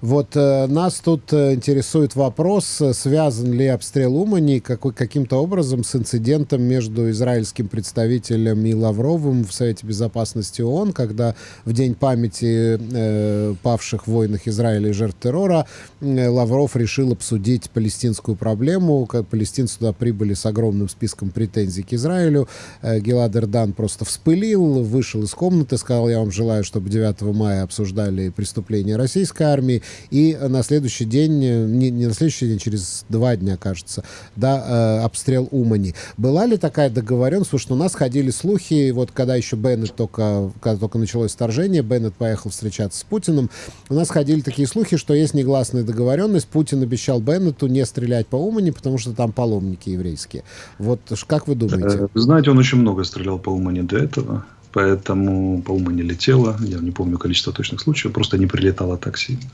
Вот э, нас тут э, интересует вопрос, э, связан ли обстрел Умани каким-то образом с инцидентом между израильским представителем и Лавровым в Совете Безопасности ООН, когда в День памяти э, павших в войнах Израиля и жертв террора э, Лавров решил обсудить палестинскую проблему. Как палестинцы туда прибыли с огромным списком претензий к Израилю. Э, Гелад Эрдан просто вспылил, вышел из комнаты, сказал, я вам желаю, чтобы 9 мая обсуждали преступления российской армии армии, и на следующий день, э, не, не на следующий день, через два дня, кажется, да, э, обстрел Умани. Была ли такая договоренность? Потому что у нас ходили слухи, вот когда еще Беннет только, когда только началось вторжение, Беннет поехал встречаться с Путиным, у нас ходили такие слухи, что есть негласная договоренность, Путин обещал Беннету не стрелять по Умани, потому что там паломники еврейские. Вот как вы думаете? Э, знаете, он очень много стрелял по Умани до этого. Поэтому, по-моему, не летела. Я не помню количество точных случаев. Просто не прилетала так сильно.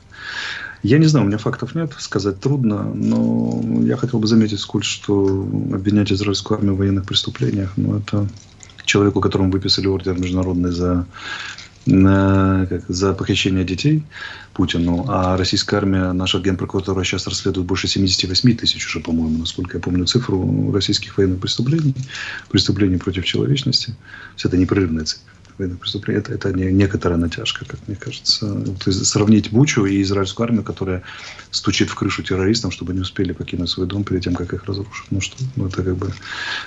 Я не знаю, у меня фактов нет, сказать трудно, но я хотел бы заметить, сколь, что обвинять израильскую армию в военных преступлениях, ну, это человеку, которому выписали ордер международный за на, как, за похищение детей Путину, а российская армия, наша генпрокуратура сейчас расследует больше 78 тысяч уже, по-моему, насколько я помню цифру российских военных преступлений, преступлений против человечности. Все это непрерывная цифра военных преступлений, это, это не, некоторая натяжка, как мне кажется. То есть сравнить Бучу и израильскую армию, которая стучит в крышу террористам, чтобы не успели покинуть свой дом перед тем, как их разрушат. Ну что, ну это как бы,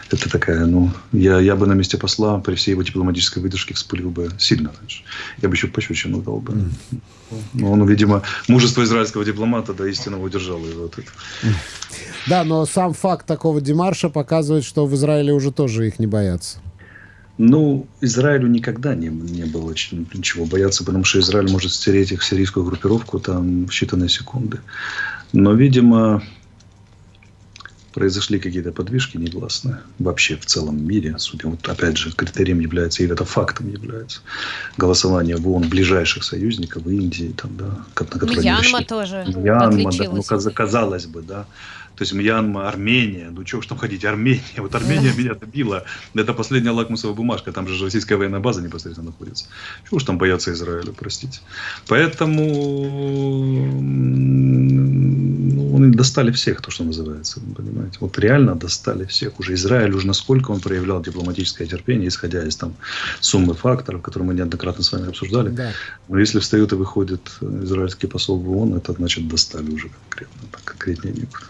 это такая, ну, я, я бы на месте посла при всей его дипломатической выдержке вспылил бы сильно раньше. Я бы еще пощечину дал бы. Но он, видимо, мужество израильского дипломата до истинного удержало его от этого. Да, но сам факт такого демарша показывает, что в Израиле уже тоже их не боятся. Ну, Израилю никогда не, не было ничего бояться, потому что Израиль может стереть их сирийскую группировку там в считанные секунды. Но, видимо, произошли какие-то подвижки негласные вообще в целом мире. Судя, вот опять же, критерием является, или это фактом является, голосование в ООН ближайших союзников, в Индии, там, да, на которые Мьянма тоже Мьянма, да, ну, казалось бы, да. То есть Мьянма, Армения, ну чего ж там ходить, Армения. Вот Армения меня добила. Это последняя лакмусовая бумажка, там же российская военная база непосредственно находится. Чего ж там бояться Израиля, простите. Поэтому ну, достали всех, то, что называется, понимаете. Вот реально достали всех. Уже Израиль, уже насколько он проявлял дипломатическое терпение, исходя из там суммы факторов, которые мы неоднократно с вами обсуждали. Да. Но если встает и выходит израильский посол в ООН, это значит достали уже конкретно, конкретнее некуда.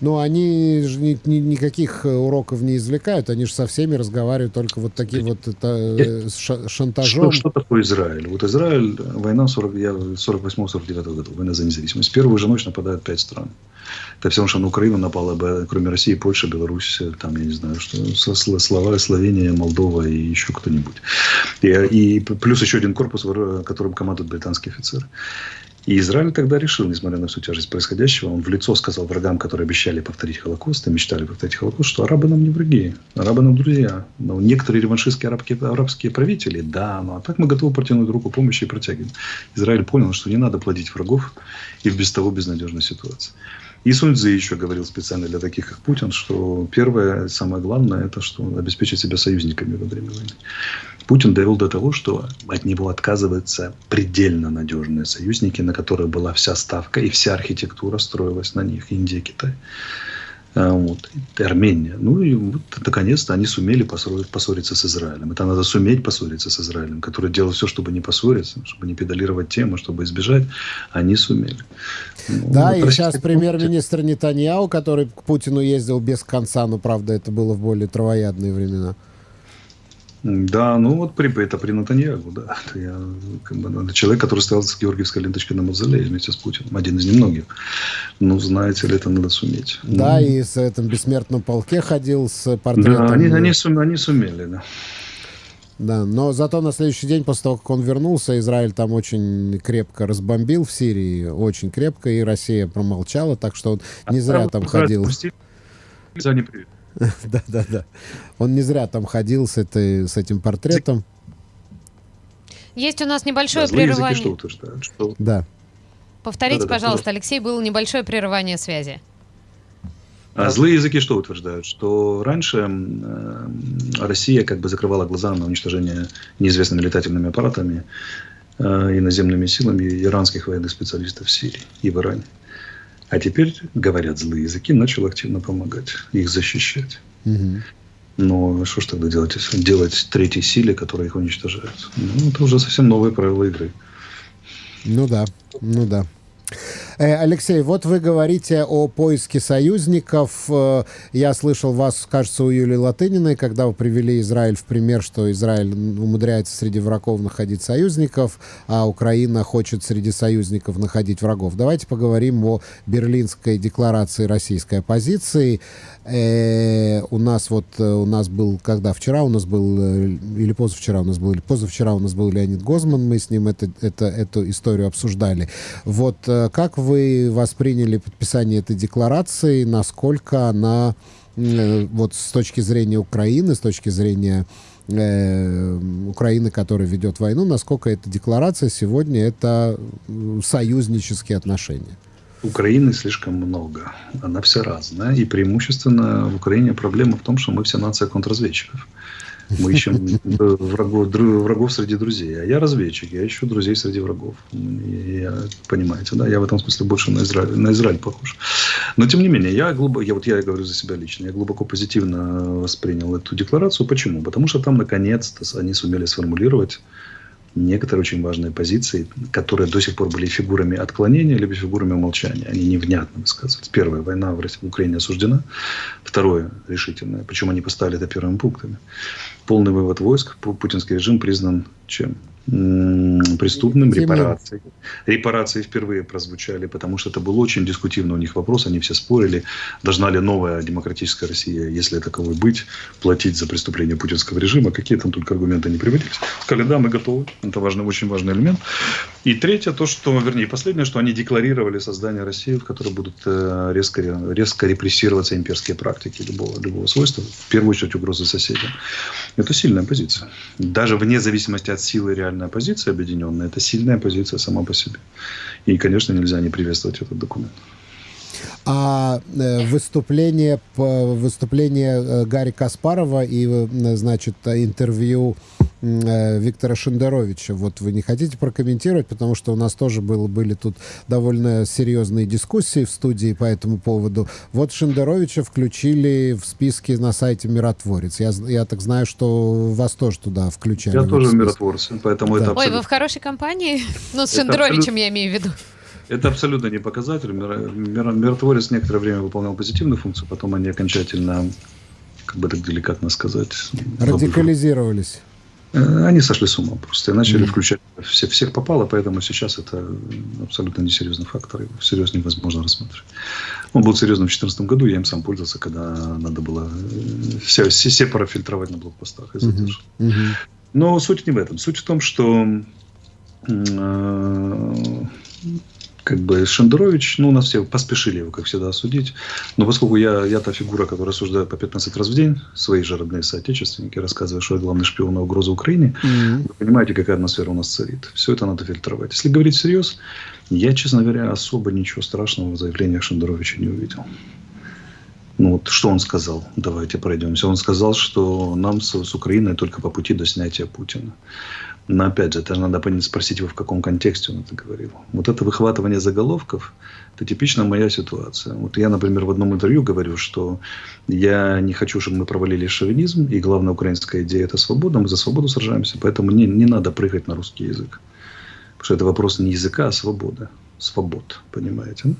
Но они же ни, ни, никаких э, уроков не извлекают, они же со всеми разговаривают только вот таким вот это, э, шантажом. Что, что такое Израиль? Вот Израиль, война 40, я 48-49 году, война за независимость. Первую же ночь нападают пять стран. Это все, что на Украину напало бы, кроме России, Польша, Беларусь, там, я не знаю, что, Слова, Словения, Молдова и еще кто-нибудь. И, и плюс еще один корпус, которым командуют британские офицеры. И Израиль тогда решил, несмотря на всю тяжесть происходящего, он в лицо сказал врагам, которые обещали повторить Холокост и мечтали повторить Холокост, что арабы нам не враги, арабы нам друзья. Но некоторые реваншистские арабские, арабские правители, да, ну а так мы готовы протянуть руку помощи и протягиваем. Израиль понял, что не надо плодить врагов и в без того безнадежной ситуации. И Сунь Цзы еще говорил специально для таких, как Путин, что первое, самое главное, это что обеспечить себя союзниками во время войны. Путин довел до того, что от него отказываются предельно надежные союзники, на которые была вся ставка и вся архитектура строилась на них, Индия, Китай. А, вот, Армения. Ну и вот, наконец-то они сумели поссориться с Израилем. Это надо суметь поссориться с Израилем, который делал все, чтобы не поссориться, чтобы не педалировать тему, чтобы избежать. Они сумели. Ну, да, вот и сейчас премьер-министр Нетаньяу, который к Путину ездил без конца, но, правда, это было в более травоядные времена. Да, ну вот при, это при Натаньягу, да. Это, я, как бы, это человек, который стоял с георгиевской ленточкой на мавзолее вместе с Путиным. Один из немногих. Ну, знаете ли, это надо суметь. Да, ну, и с этом бессмертном полке ходил с портретом. Да, они, они, сум, они сумели, да. Да, но зато на следующий день, после того, как он вернулся, Израиль там очень крепко разбомбил в Сирии, очень крепко, и Россия промолчала, так что он не а зря там ходил. За не привет. [LAUGHS] Да, да, да. Он не зря там ходил с, этой, с этим портретом. Есть у нас небольшое да, прерывание. что утверждают, что... Да. Повторите, да, да, пожалуйста, да. Алексей, было небольшое прерывание связи. А злые языки что утверждают? Что раньше э, Россия как бы закрывала глаза на уничтожение неизвестными летательными аппаратами э, и наземными силами иранских военных специалистов в Сирии и в Иране. А теперь, говорят злые языки, начал активно помогать, их защищать. Угу. Но что ж тогда делать, делать третьей силе, которая их уничтожает? Ну, это уже совсем новые правила игры. Ну да, ну да. Э, Алексей, вот вы говорите о поиске союзников. Э, я слышал вас, кажется, у Юлии Латыниной, когда вы привели Израиль в пример, что Израиль умудряется среди врагов находить союзников, а Украина хочет среди союзников находить врагов. Давайте поговорим о Берлинской декларации российской оппозиции. Э, у нас вот, у нас был, когда вчера у нас был, или позавчера у нас был, или позавчера у нас был Леонид Гозман, мы с ним это, это, эту историю обсуждали. Вот как вы восприняли подписание этой декларации, насколько она э, вот с точки зрения Украины, с точки зрения э, Украины, которая ведет войну, насколько эта декларация сегодня это союзнические отношения? Украины слишком много. Она вся разная. И преимущественно в Украине проблема в том, что мы все нация контрразведчиков. Мы ищем врагов, врагов среди друзей. А я разведчик, я ищу друзей среди врагов. Я, понимаете, да? Я в этом смысле больше на Израиль, на Израиль похож. Но тем не менее, я глубоко, я вот я говорю за себя лично, я глубоко позитивно воспринял эту декларацию. Почему? Потому что там наконец-то они сумели сформулировать некоторые очень важные позиции, которые до сих пор были фигурами отклонения, либо фигурами умолчания. Они невнятно высказывались. Первое, война в, России, в Украине осуждена. Второе, решительное. Причем они поставили это первыми пунктами. Полный вывод войск. Путинский режим признан чем? Преступным, репарации. Репарации впервые прозвучали, потому что это был очень дискутивный у них вопрос, они все спорили, должна ли новая демократическая Россия, если таковой быть, платить за преступление путинского режима, какие там только аргументы не приводились. Сказали, да, мы готовы, это важный, очень важный элемент. И третье, то, что, вернее, последнее, что они декларировали создание России, в которой будут э, резко, резко репрессироваться имперские практики любого, любого свойства, в первую очередь угрозы соседям. Это сильная позиция. Даже вне зависимости от силы реальной реальная позиция объединенная, это сильная позиция сама по себе. И, конечно, нельзя не приветствовать этот документ. А э, выступление, выступление э, Гарри Каспарова и, э, значит, интервью Виктора Шендеровича. Вот вы не хотите прокомментировать, потому что у нас тоже было, были тут довольно серьезные дискуссии в студии по этому поводу. Вот Шендеровича включили в списке на сайте «Миротворец». Я, я так знаю, что вас тоже туда включали. Я тоже миротворец, поэтому да. это абсолютно... Ой, вы в хорошей компании? [LAUGHS] Ну, с Шендеровичем я имею в виду. Это абсолютно не показатель. Миротворец некоторое время выполнял позитивную функцию, потом они окончательно, как бы так деликатно сказать... Радикализировались. Э, они сошли с ума просто и начали mm-hmm. включать все, всех попало, поэтому сейчас это абсолютно несерьезный фактор, его всерьез невозможно рассматривать. Он был серьезным в 2014 году, я им сам пользовался, когда надо было э, все, все, все профильтровать на блокпостах и задержать. Mm-hmm. Mm-hmm. Но суть не в этом. Суть в том, что э, как бы Шендерович, ну, у нас все поспешили его, как всегда, осудить. Но поскольку я, я та фигура, которая рассуждает по 15 раз в день, свои же родные соотечественники, рассказывая, что я главный шпион и угроза Украине, Mm-hmm. вы понимаете, какая атмосфера у нас царит. Все это надо фильтровать. Если говорить всерьез, я, честно говоря, особо ничего страшного в заявлениях Шендеровича не увидел. Ну вот что он сказал? Давайте пройдемся. Он сказал, что нам с, с Украиной только по пути до снятия Путина. Но опять же, это же надо спросить его, в каком контексте он это говорил. Вот это выхватывание заголовков, это типично моя ситуация. Вот я, например, в одном интервью говорю, что я не хочу, чтобы мы провалили шовинизм, и главная украинская идея – это свобода, мы за свободу сражаемся, поэтому не, не надо прыгать на русский язык. Потому что это вопрос не языка, а свободы. Свобод, понимаете?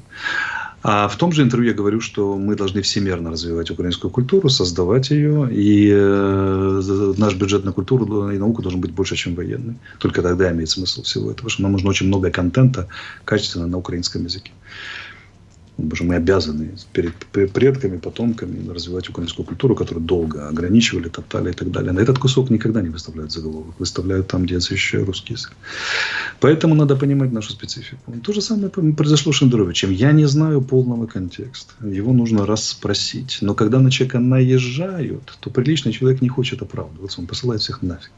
А в том же интервью я говорю, что мы должны всемерно развивать украинскую культуру, создавать ее, и э, наш бюджет на культуру и науку должен быть больше, чем военный. Только тогда имеет смысл всего этого, потому что нам нужно очень много контента качественно на украинском языке. Что мы обязаны перед предками, потомками развивать украинскую культуру, которую долго ограничивали, топтали и так далее. На этот кусок никогда не выставляют заголовок. Выставляют там, где защищают русский язык. Поэтому надо понимать нашу специфику. То же самое произошло с Шендеровичем. Я не знаю полного контекста. Его нужно расспросить. Но когда на человека наезжают, то приличный человек не хочет оправдываться. Он посылает всех нафиг.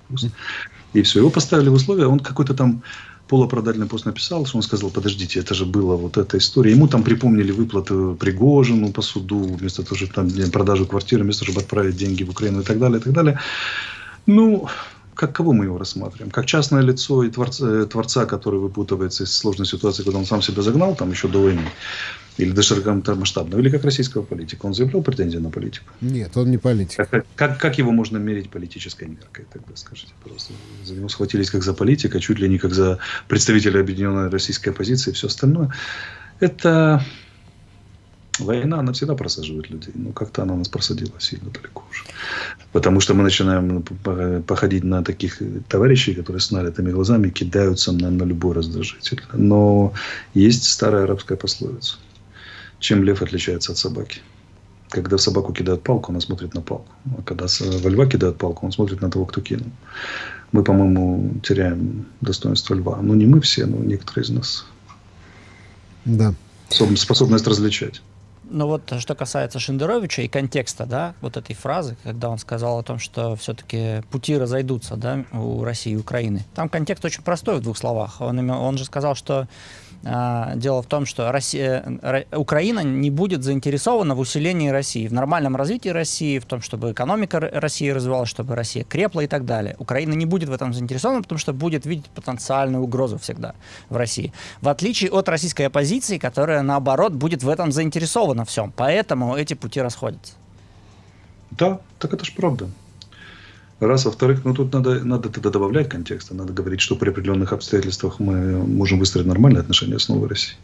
И все. Его поставили в условия. Он какой-то там полуоправдательный пост написал, что он сказал, подождите, это же была вот эта история. Ему там припомнили выплату Пригожину по суду, вместо того, чтобы там продажу квартиры, вместо того, чтобы отправить деньги в Украину и так далее, и так далее. Ну, как кого мы его рассматриваем? Как частное лицо и творца, творца, который выпутывается из сложной ситуации, когда он сам себя загнал, там еще до войны, или до широкомасштабного, или как российского политика. Он заявлял претензии на политику? Нет, он не политик. Как, как, как его можно мерить политической меркой, тогда скажите, пожалуйста. За него схватились как за политика, чуть ли не как за представителя объединенной российской оппозиции и все остальное. Это война, она всегда просаживает людей. Но как-то она нас просадила сильно далеко уже. Потому что мы начинаем походить на таких товарищей, которые с налитыми глазами кидаются на, на любой раздражитель. Но есть старая арабская пословица. Чем лев отличается от собаки? Когда в собаку кидают палку, она смотрит на палку. А когда во льва кидают палку, он смотрит на того, кто кинул. Мы, по-моему, теряем достоинство льва. Ну, не мы все, но некоторые из нас. Да. Способность различать. Ну вот, что касается Шендеровича и контекста, да, вот этой фразы, когда он сказал о том, что все-таки пути разойдутся, да, у России и Украины. Там контекст очень простой в двух словах. Он, он же сказал, что э, дело в том, что Россия, Украина не будет заинтересована в усилении России, в нормальном развитии России, в том, чтобы экономика России развивалась, чтобы Россия крепла и так далее. Украина не будет в этом заинтересована, потому что будет видеть потенциальную угрозу всегда в России. В отличие от российской оппозиции, которая, наоборот, будет в этом заинтересована всем. Поэтому эти пути расходятся. Да, так это ж правда. Раз, во-вторых, ну тут надо, надо тогда добавлять контекста, надо говорить, что при определенных обстоятельствах мы можем выстроить нормальные отношения с Новой Россией.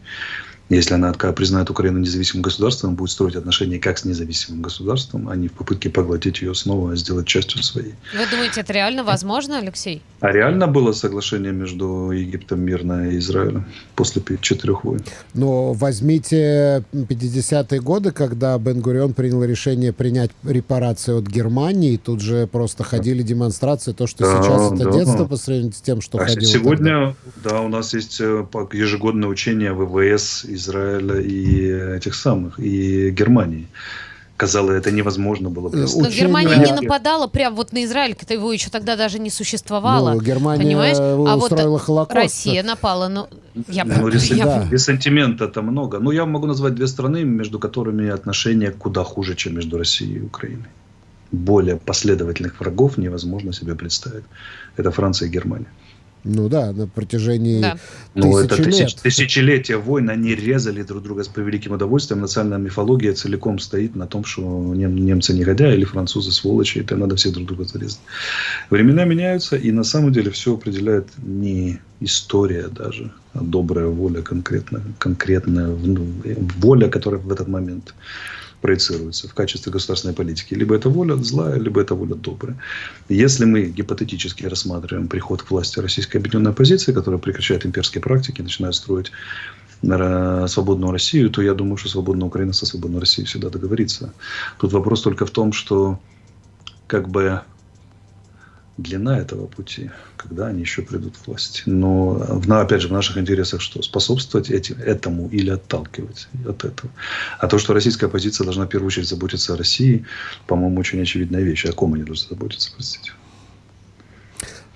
Если она признает Украину независимым государством, будет строить отношения как с независимым государством, а не в попытке поглотить ее снова, сделать частью своей. Вы думаете, это реально возможно, Алексей? А реально было соглашение между Египтом мирное и Израилем после четырех войн? Но возьмите 50-е годы, когда Бен-Гурион принял решение принять репарации от Германии, тут же просто ходили демонстрации, то, что да, сейчас это да. детство по сравнению с тем, что а ходило Сегодня, тогда. да, у нас есть ежегодное учение ВВС Израиля и этих самых, и Германии. Казалось, это невозможно было. Просто. Но Германия не нападала прям вот на Израиль, когда его еще тогда даже не существовало. Ну, Германия понимаешь? А вот Холокост. Россия напала. Ну, я, ну, ресен... я... [LAUGHS] Да. Ресентимента-то много. Ну, я могу назвать две страны, между которыми отношения куда хуже, чем между Россией и Украиной. Более последовательных врагов невозможно себе представить. Это Франция и Германия. Ну да, на протяжении да. ну, это лет. Тысяч, тысячелетия войн, они резали друг друга с превеликим удовольствием. Национальная мифология целиком стоит на том, что нем, немцы негодяи или французы сволочи, это надо всех друг друга зарезать. Времена меняются, и на самом деле все определяет не история даже, а добрая воля конкретная, конкретная воля, которая в этот момент проецируется в качестве государственной политики. Либо это воля злая, либо это воля добрая. Если мы гипотетически рассматриваем приход к власти российской объединенной оппозиции, которая прекращает имперские практики, начинает строить свободную Россию, то я думаю, что свободная Украина со свободной Россией всегда договорится. Тут вопрос только в том, что как бы длина этого пути, когда они еще придут к власти. Но, в- опять же, в наших интересах что? Способствовать этим, этому или отталкивать от этого. А то, что российская оппозиция должна в первую очередь заботиться о России, по-моему, очень очевидная вещь. О ком они должны заботиться, простите?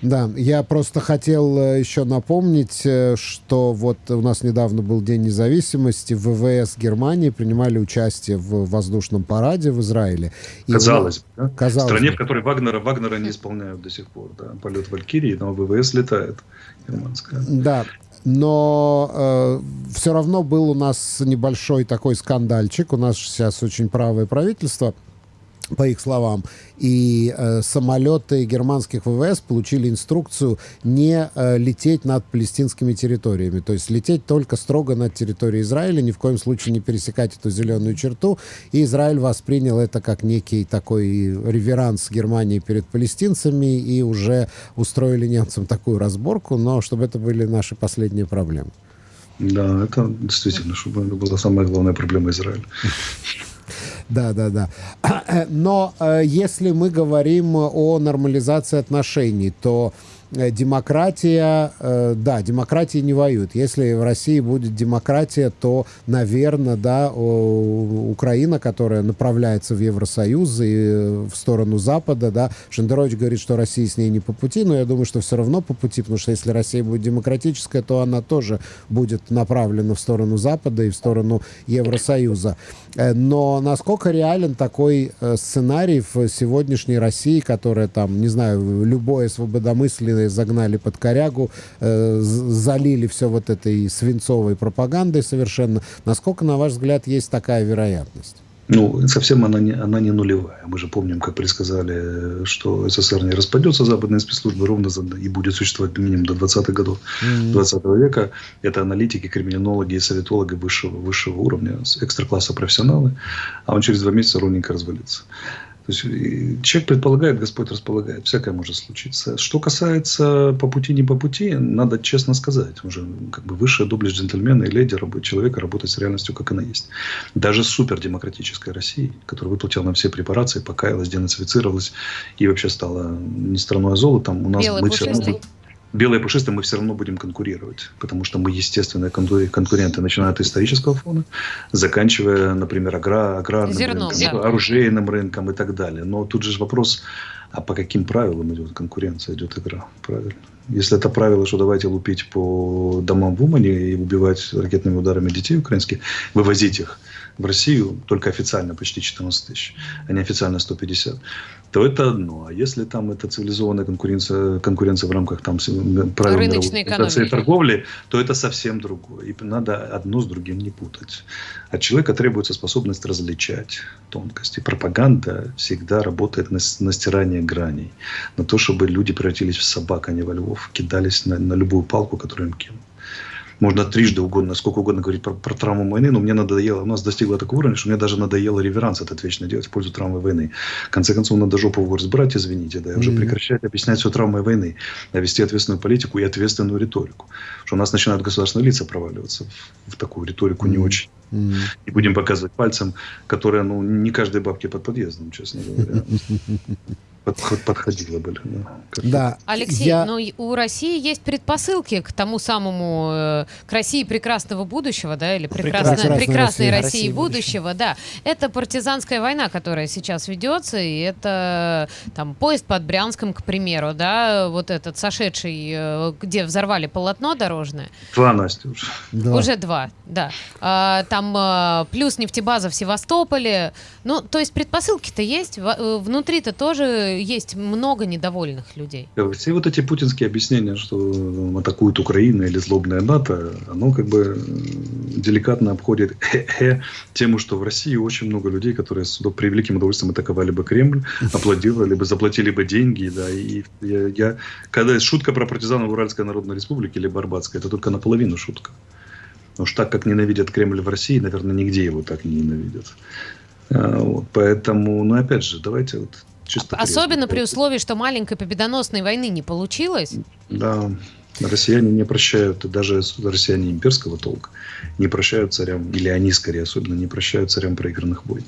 Да, я просто хотел э, еще напомнить, э, что вот у нас недавно был День независимости, в ВВС Германии принимали участие в воздушном параде в Израиле. И Казалось бы, да? казалось в стране, бы. в которой Вагнера, Вагнера не исполняют до сих пор. Да? Полет Валькирии, но ВВС летает германская. Да, но все равно был у нас небольшой такой скандальчик. У нас сейчас очень правое правительство, по их словам, и э, самолеты германских ВВС получили инструкцию не э, лететь над палестинскими территориями, то есть лететь только строго над территорией Израиля, ни в коем случае не пересекать эту зеленую черту. И Израиль воспринял это как некий такой реверанс Германии перед палестинцами и уже устроили немцам такую разборку, но чтобы это были наши последние проблемы. Да, это действительно, чтобы это была самая главная проблема Израиля. Да, да, да. [CLEARS THROAT] Но э, если мы говорим о нормализации отношений, то демократия, э, да, демократии не воюют. Если в России будет демократия, то, наверное, да, Украина, которая направляется в Евросоюз и э, в сторону Запада, да, Шендерович говорит, что Россия с ней не по пути, но я думаю, что все равно по пути, потому что если Россия будет демократическая, то она тоже будет направлена в сторону Запада и в сторону Евросоюза. Э, Но насколько реален такой э, сценарий в сегодняшней России, которая там, не знаю, любое свободомыслие загнали под корягу, э, залили все вот этой свинцовой пропагандой совершенно. Насколько, на ваш взгляд, есть такая вероятность? Ну, совсем она не, она не нулевая. Мы же помним, как предсказали, что СССР не распадется, западные спецслужбы ровно за- и будет существовать минимум до 20-х годов 20 века. Это аналитики, криминологи и советологи высшего, высшего уровня, экстра-класса профессионалы. А он через два месяца ровненько развалится. То есть человек предполагает, Господь располагает. Всякое может случиться. Что касается по пути, не по пути, надо честно сказать. Уже как бы высшая доблесть джентльмена и леди человека работать с реальностью, как она есть. Даже супердемократическая Россия, которая выплатила нам все препарации, покаялась, денацифицировалась и вообще стала не страной, а золотом, у нас Белый мы все равно. Белые пушистые мы все равно будем конкурировать, потому что мы естественные конку- конкуренты, начиная от исторического фона, заканчивая, например, агра- аграрным Зерном, рынком, да. оружейным рынком и так далее. Но тут же вопрос, а по каким правилам идет конкуренция, идет игра? Правильно. Если это правило, что давайте лупить по домам в Умане и убивать ракетными ударами детей украинских, вывозить их в Россию, только официально почти 14 тысяч, а неофициально 150, то это одно. А если там это цивилизованная конкуренция, конкуренция в рамках там, правил Рыночной экономики. торговли, то это совсем другое. И надо одно с другим не путать. От человека требуется способность различать тонкости. Пропаганда всегда работает на, на стирание граней. На то, чтобы люди превратились в собак, а не во львов. Кидались на, на любую палку, которую им кинут. Можно трижды угодно, сколько угодно говорить про, про травму войны, но мне надоело, у нас достигло такого уровня, что мне даже надоело реверанс этот вечно делать в пользу травмы войны. В конце концов, надо жопу в брать, извините, да, и уже прекращать объяснять все травмой войны, а вести ответственную политику и ответственную риторику. Что у нас начинают государственные лица проваливаться в, в такую риторику не очень. И будем показывать пальцем, которая, ну, не каждой бабке под подъездом, честно говоря. [LAUGHS] Подход- Подходила бы. Да. Да. Алексей, я- но и у России есть предпосылки к тому самому, э, к России прекрасного будущего, да, или прекрасной, Прекрасной прекрасной России. России, России будущего, да. Это партизанская война, которая сейчас ведется, и это там поезд под Брянском, к примеру, да, вот этот сошедший, э, где взорвали полотно дорожное. Два, Настя, уже. Да. Уже два, да. А, там а, плюс нефтебаза в Севастополе. Ну, то есть предпосылки-то есть. Э, Внутри-то тоже есть много недовольных людей. Все вот эти путинские объяснения, что э, атакует Украина или злобная НАТО, оно как бы э, деликатно обходит хе-хе [LAUGHS] тему, что в России очень много людей, которые с великим удовольствием атаковали бы Кремль, [LAUGHS] аплодировали бы, заплатили бы деньги, да, и я, я- когда шутка про партизанов Уральской Народной Республики или Барбатской, это только наполовину шутка. Потому что так, как ненавидят Кремль в России, наверное, нигде его так не ненавидят. А, вот, поэтому, ну, опять же, давайте вот чисто... Особенно при условии, что маленькой победоносной войны не получилось. Да, россияне не прощают, даже россияне имперского толка не прощают царям, или они скорее особенно не прощают царям проигранных войн.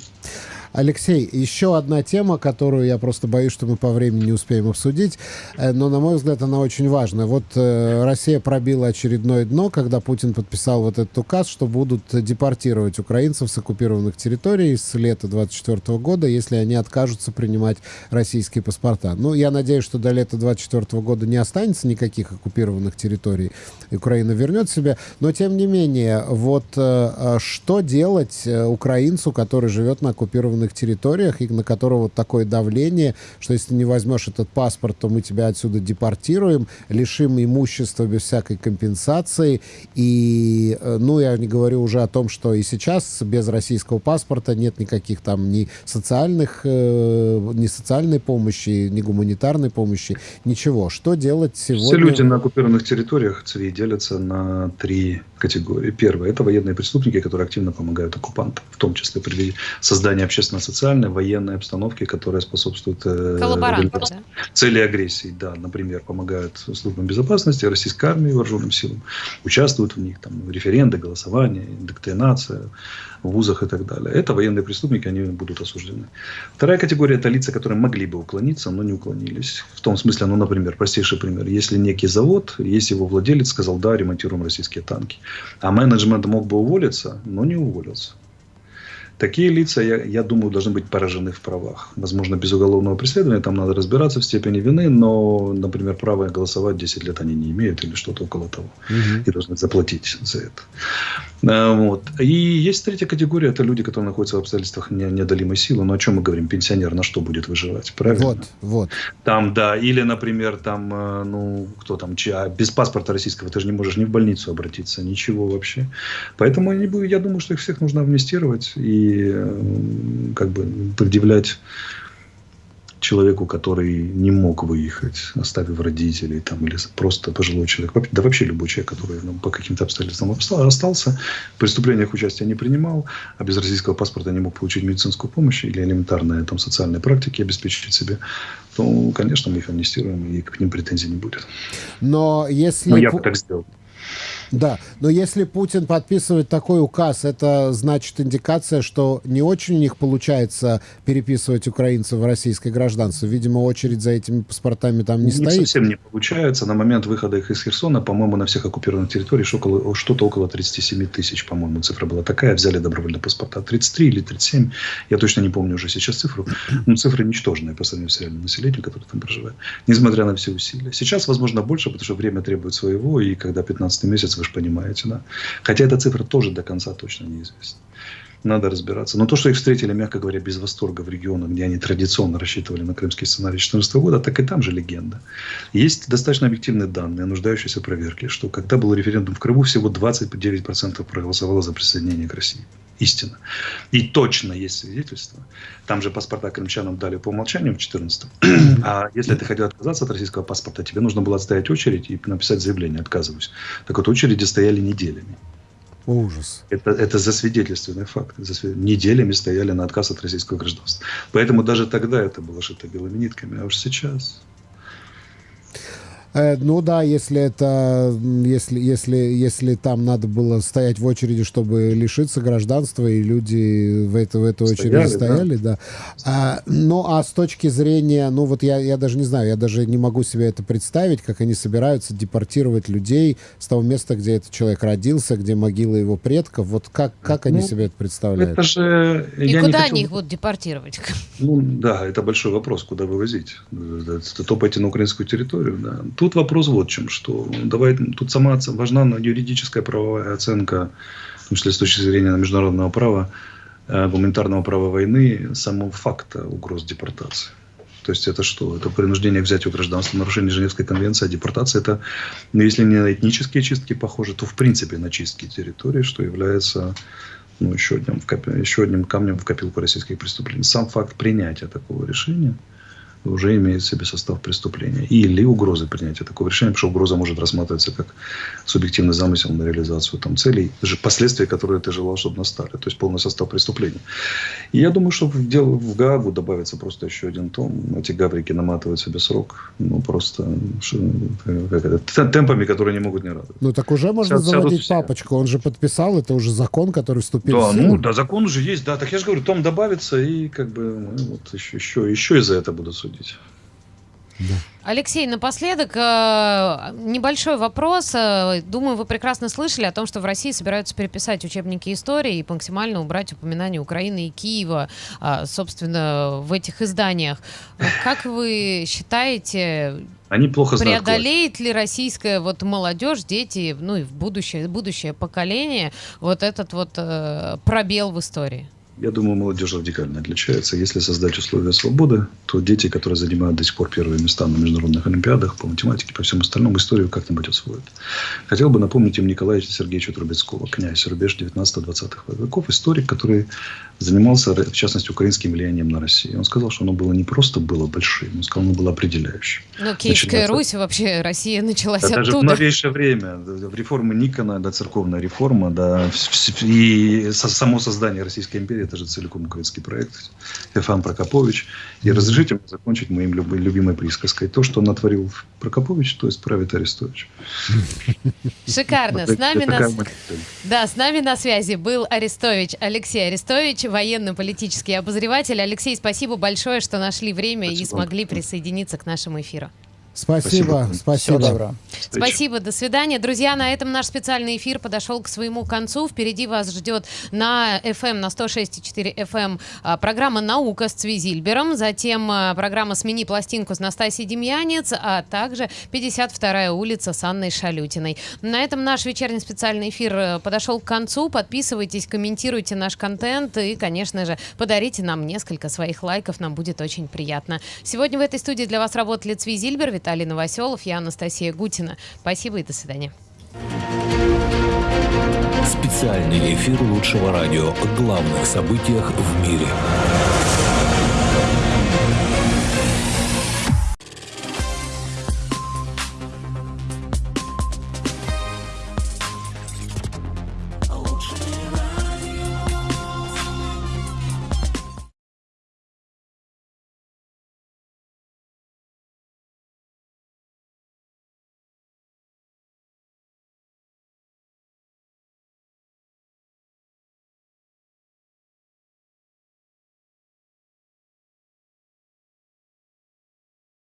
Алексей, еще одна тема, которую я просто боюсь, что мы по времени не успеем обсудить, э, но, на мой взгляд, она очень важна. Вот э, Россия пробила очередное дно, когда Путин подписал вот этот указ, что будут депортировать украинцев с оккупированных территорий с лета 24 года, если они откажутся принимать российские паспорта. Ну, я надеюсь, что до лета 24 года не останется никаких оккупированных территорий, и Украина вернет себе, но, тем не менее, вот э, что делать украинцу, который живет на оккупированных территориях и на которого такое давление, что если не возьмешь этот паспорт, то мы тебя отсюда депортируем, лишим имущества без всякой компенсации. И, э, ну, я не говорю уже о том, что и сейчас без российского паспорта нет никаких там ни социальных, э, ни социальной помощи, ни гуманитарной помощи, ничего. Что делать сегодня? Все люди на оккупированных территориях делятся на три категории. Первое – это военные преступники, которые активно помогают оккупантам, в том числе при создании общественно-социальной, военной обстановки, которая способствует э, цели агрессии. Да, например, помогают службам безопасности, российской армии, вооруженным силам, участвуют в них, там, референды, голосование, индоктринация в вузах и так далее. Это военные преступники, они будут осуждены. Вторая категория – это лица, которые могли бы уклониться, но не уклонились. В том смысле, ну, например, простейший пример. Если некий завод, если его владелец сказал, да, ремонтируем российские танки, а менеджмент мог бы уволиться, но не уволился. Такие лица, я, я думаю, должны быть поражены в правах. Возможно, без уголовного преследования, там надо разбираться в степени вины, но, например, право голосовать 10 лет они не имеют или что-то около того. Мгм. И должны заплатить за это. А, Вот. И есть третья категория, это люди, которые находятся в обстоятельствах не- неодолимой силы. Но о чем мы говорим? Пенсионер на что будет выживать? Правильно? Вот, вот. Там, да, или, например, там, э, ну, кто там, чья- а без паспорта российского ты же не можешь ни в больницу обратиться, ничего вообще. Поэтому я думаю, что их всех нужно амнистировать и э, как бы предъявлять человеку, который не мог выехать, оставив родителей там, или просто пожилой человек, да вообще любой человек, который ну, по каким-то обстоятельствам остался, в преступлениях участия не принимал, а без российского паспорта не мог получить медицинскую помощь или элементарные там, социальные практики обеспечить себе, то, конечно, мы их амнистируем, и к ним претензий не будет. Но если... Но я Пу- бы так сделал. Да, но если Путин подписывает такой указ, это значит индикация, что не очень у них получается переписывать украинцев в российское гражданство. Видимо, очередь за этими паспортами там не Не стоит. совсем не получается. На момент выхода их из Херсона, по-моему, на всех оккупированных территориях около, что-то около 37 тысяч, по-моему, цифра была такая. Взяли добровольно паспорта. 33 или 37. Я точно не помню уже сейчас цифру. Но цифры ничтожные по сравнению с реальным населением, которое там проживает. Несмотря на все усилия. Сейчас, возможно, больше, потому что время требует своего. И когда 15 месяц, вы же понимаете, да. Хотя эта цифра тоже до конца точно неизвестна. Надо разбираться. Но то, что их встретили, мягко говоря, без восторга в регионах, где они традиционно рассчитывали на крымский сценарий 2014 года, так и там же легенда. Есть достаточно объективные данные, нуждающиеся в проверке, что когда был референдум в Крыму, всего 29% проголосовало за присоединение к России. Истина. И точно есть свидетельство. Там же паспорта крымчанам дали по умолчанию в 2014 А если ты хотел отказаться от российского паспорта, тебе нужно было отстоять очередь и написать заявление «отказываюсь». Так вот, очереди стояли неделями. Ужас. Это, это засвидетельственный факт. Засвид- Неделями стояли на отказ от российского гражданства. Поэтому даже тогда это было шито белыми нитками. А уж сейчас... Э, ну да, если это, если, если, если там надо было стоять в очереди, чтобы лишиться гражданства, и люди в, это, в эту очередь Стояли, да. стояли, да. А, ну а с точки зрения, ну вот я, я даже не знаю, я даже не могу себе это представить, как они собираются депортировать людей с того места, где этот человек родился, где могила его предков. Вот как, как они Ну, себе это представляют? Это же... И я не куда хочу- они их будут депортировать? Ну, да, это большой вопрос, куда вывозить. Э, Это то пойти на украинскую территорию. Да. Тут вопрос вот в чем, что давай, тут сама важна юридическая правовая оценка, в том числе с точки зрения международного права, э, гуманитарного права войны, самого факта угроз депортации. То есть это что? Это принуждение к взятию гражданства, нарушение Женевской конвенции, а депортация это, ну, если не на этнические чистки похоже, то в принципе на чистки территории, что является ну, еще, одним, еще одним камнем в копилку российских преступлений. Сам факт принятия такого решения уже имеет в себе состав преступления. Или угрозы принятия такого решения, потому что угроза может рассматриваться как субъективный замысел на реализацию там, целей, же последствия, которые ты желал, чтобы настали. То есть полный состав преступления. И я думаю, что в, дело, в Гаагу добавится просто еще один том. Эти гаврики наматывают себе срок. Ну, просто как это, темпами, которые не могут не радовать. Ну, так уже можно Сядут заводить все. папочку. Он же подписал, это уже закон, который вступил Да, в силу. ну, да, закон уже есть, да. Так я же говорю, том добавится, и как бы ну, вот еще, еще, еще и за это будут судить. Алексей, напоследок э, небольшой вопрос. Э, Думаю, вы прекрасно слышали о том, что в России собираются переписать учебники истории и максимально убрать упоминания Украины и Киева, а, собственно, в этих изданиях. Э, Как вы считаете, Они плохо преодолеет ли российская вот молодежь, дети, ну и в будущее, будущее поколение вот этот вот э, пробел в истории? Я думаю, молодежь радикально отличается. Если создать условия свободы, то дети, которые занимают до сих пор первые места на международных олимпиадах по математике, по всему остальному, историю как-нибудь освоят. Хотел бы напомнить им Николаевича Сергеевича Трубецкого, князь, рубеж 19-20 веков, историк, который занимался, в частности, украинским влиянием на Россию. Он сказал, что оно было не просто было большим, он сказал, оно было определяющим. Ну, Киевская Начинается- Русь, вообще Россия началась Да, даже в оттуда. новейшее время, реформы Никона, да, церковная реформа, да, и само создание Российской империи, это же целиком украинский проект, Феофан Прокопович. И разрешите мне закончить моим любимой присказкой. То, что натворил Прокопович, то есть правит Арестович. Шикарно. С нами на... Да, с нами на связи был Арестович, Алексей Арестович, военно-политический обозреватель. Алексей, спасибо большое, что нашли время и смогли присоединиться к нашему эфиру. Спасибо, спасибо. Всего доброго. Спасибо, до свидания. Друзья, на этом наш специальный эфир подошел к своему концу. Впереди вас ждет на FM, на 106,4 FM а, программа «Наука» с Цвизильбером, затем а, программа «Смени пластинку» с Настасией Демьянец, а также 52-я улица с Анной Шалютиной. На этом наш вечерний специальный эфир э, подошел к концу. Подписывайтесь, комментируйте наш контент и, конечно же, подарите нам несколько своих лайков, нам будет очень приятно. Сегодня в этой студии для вас работали Цвизильбер, Виталий Новоселов, я Анастасия Гутина. Спасибо и до свидания. Специальный эфир лучшего радио о главных событиях в мире.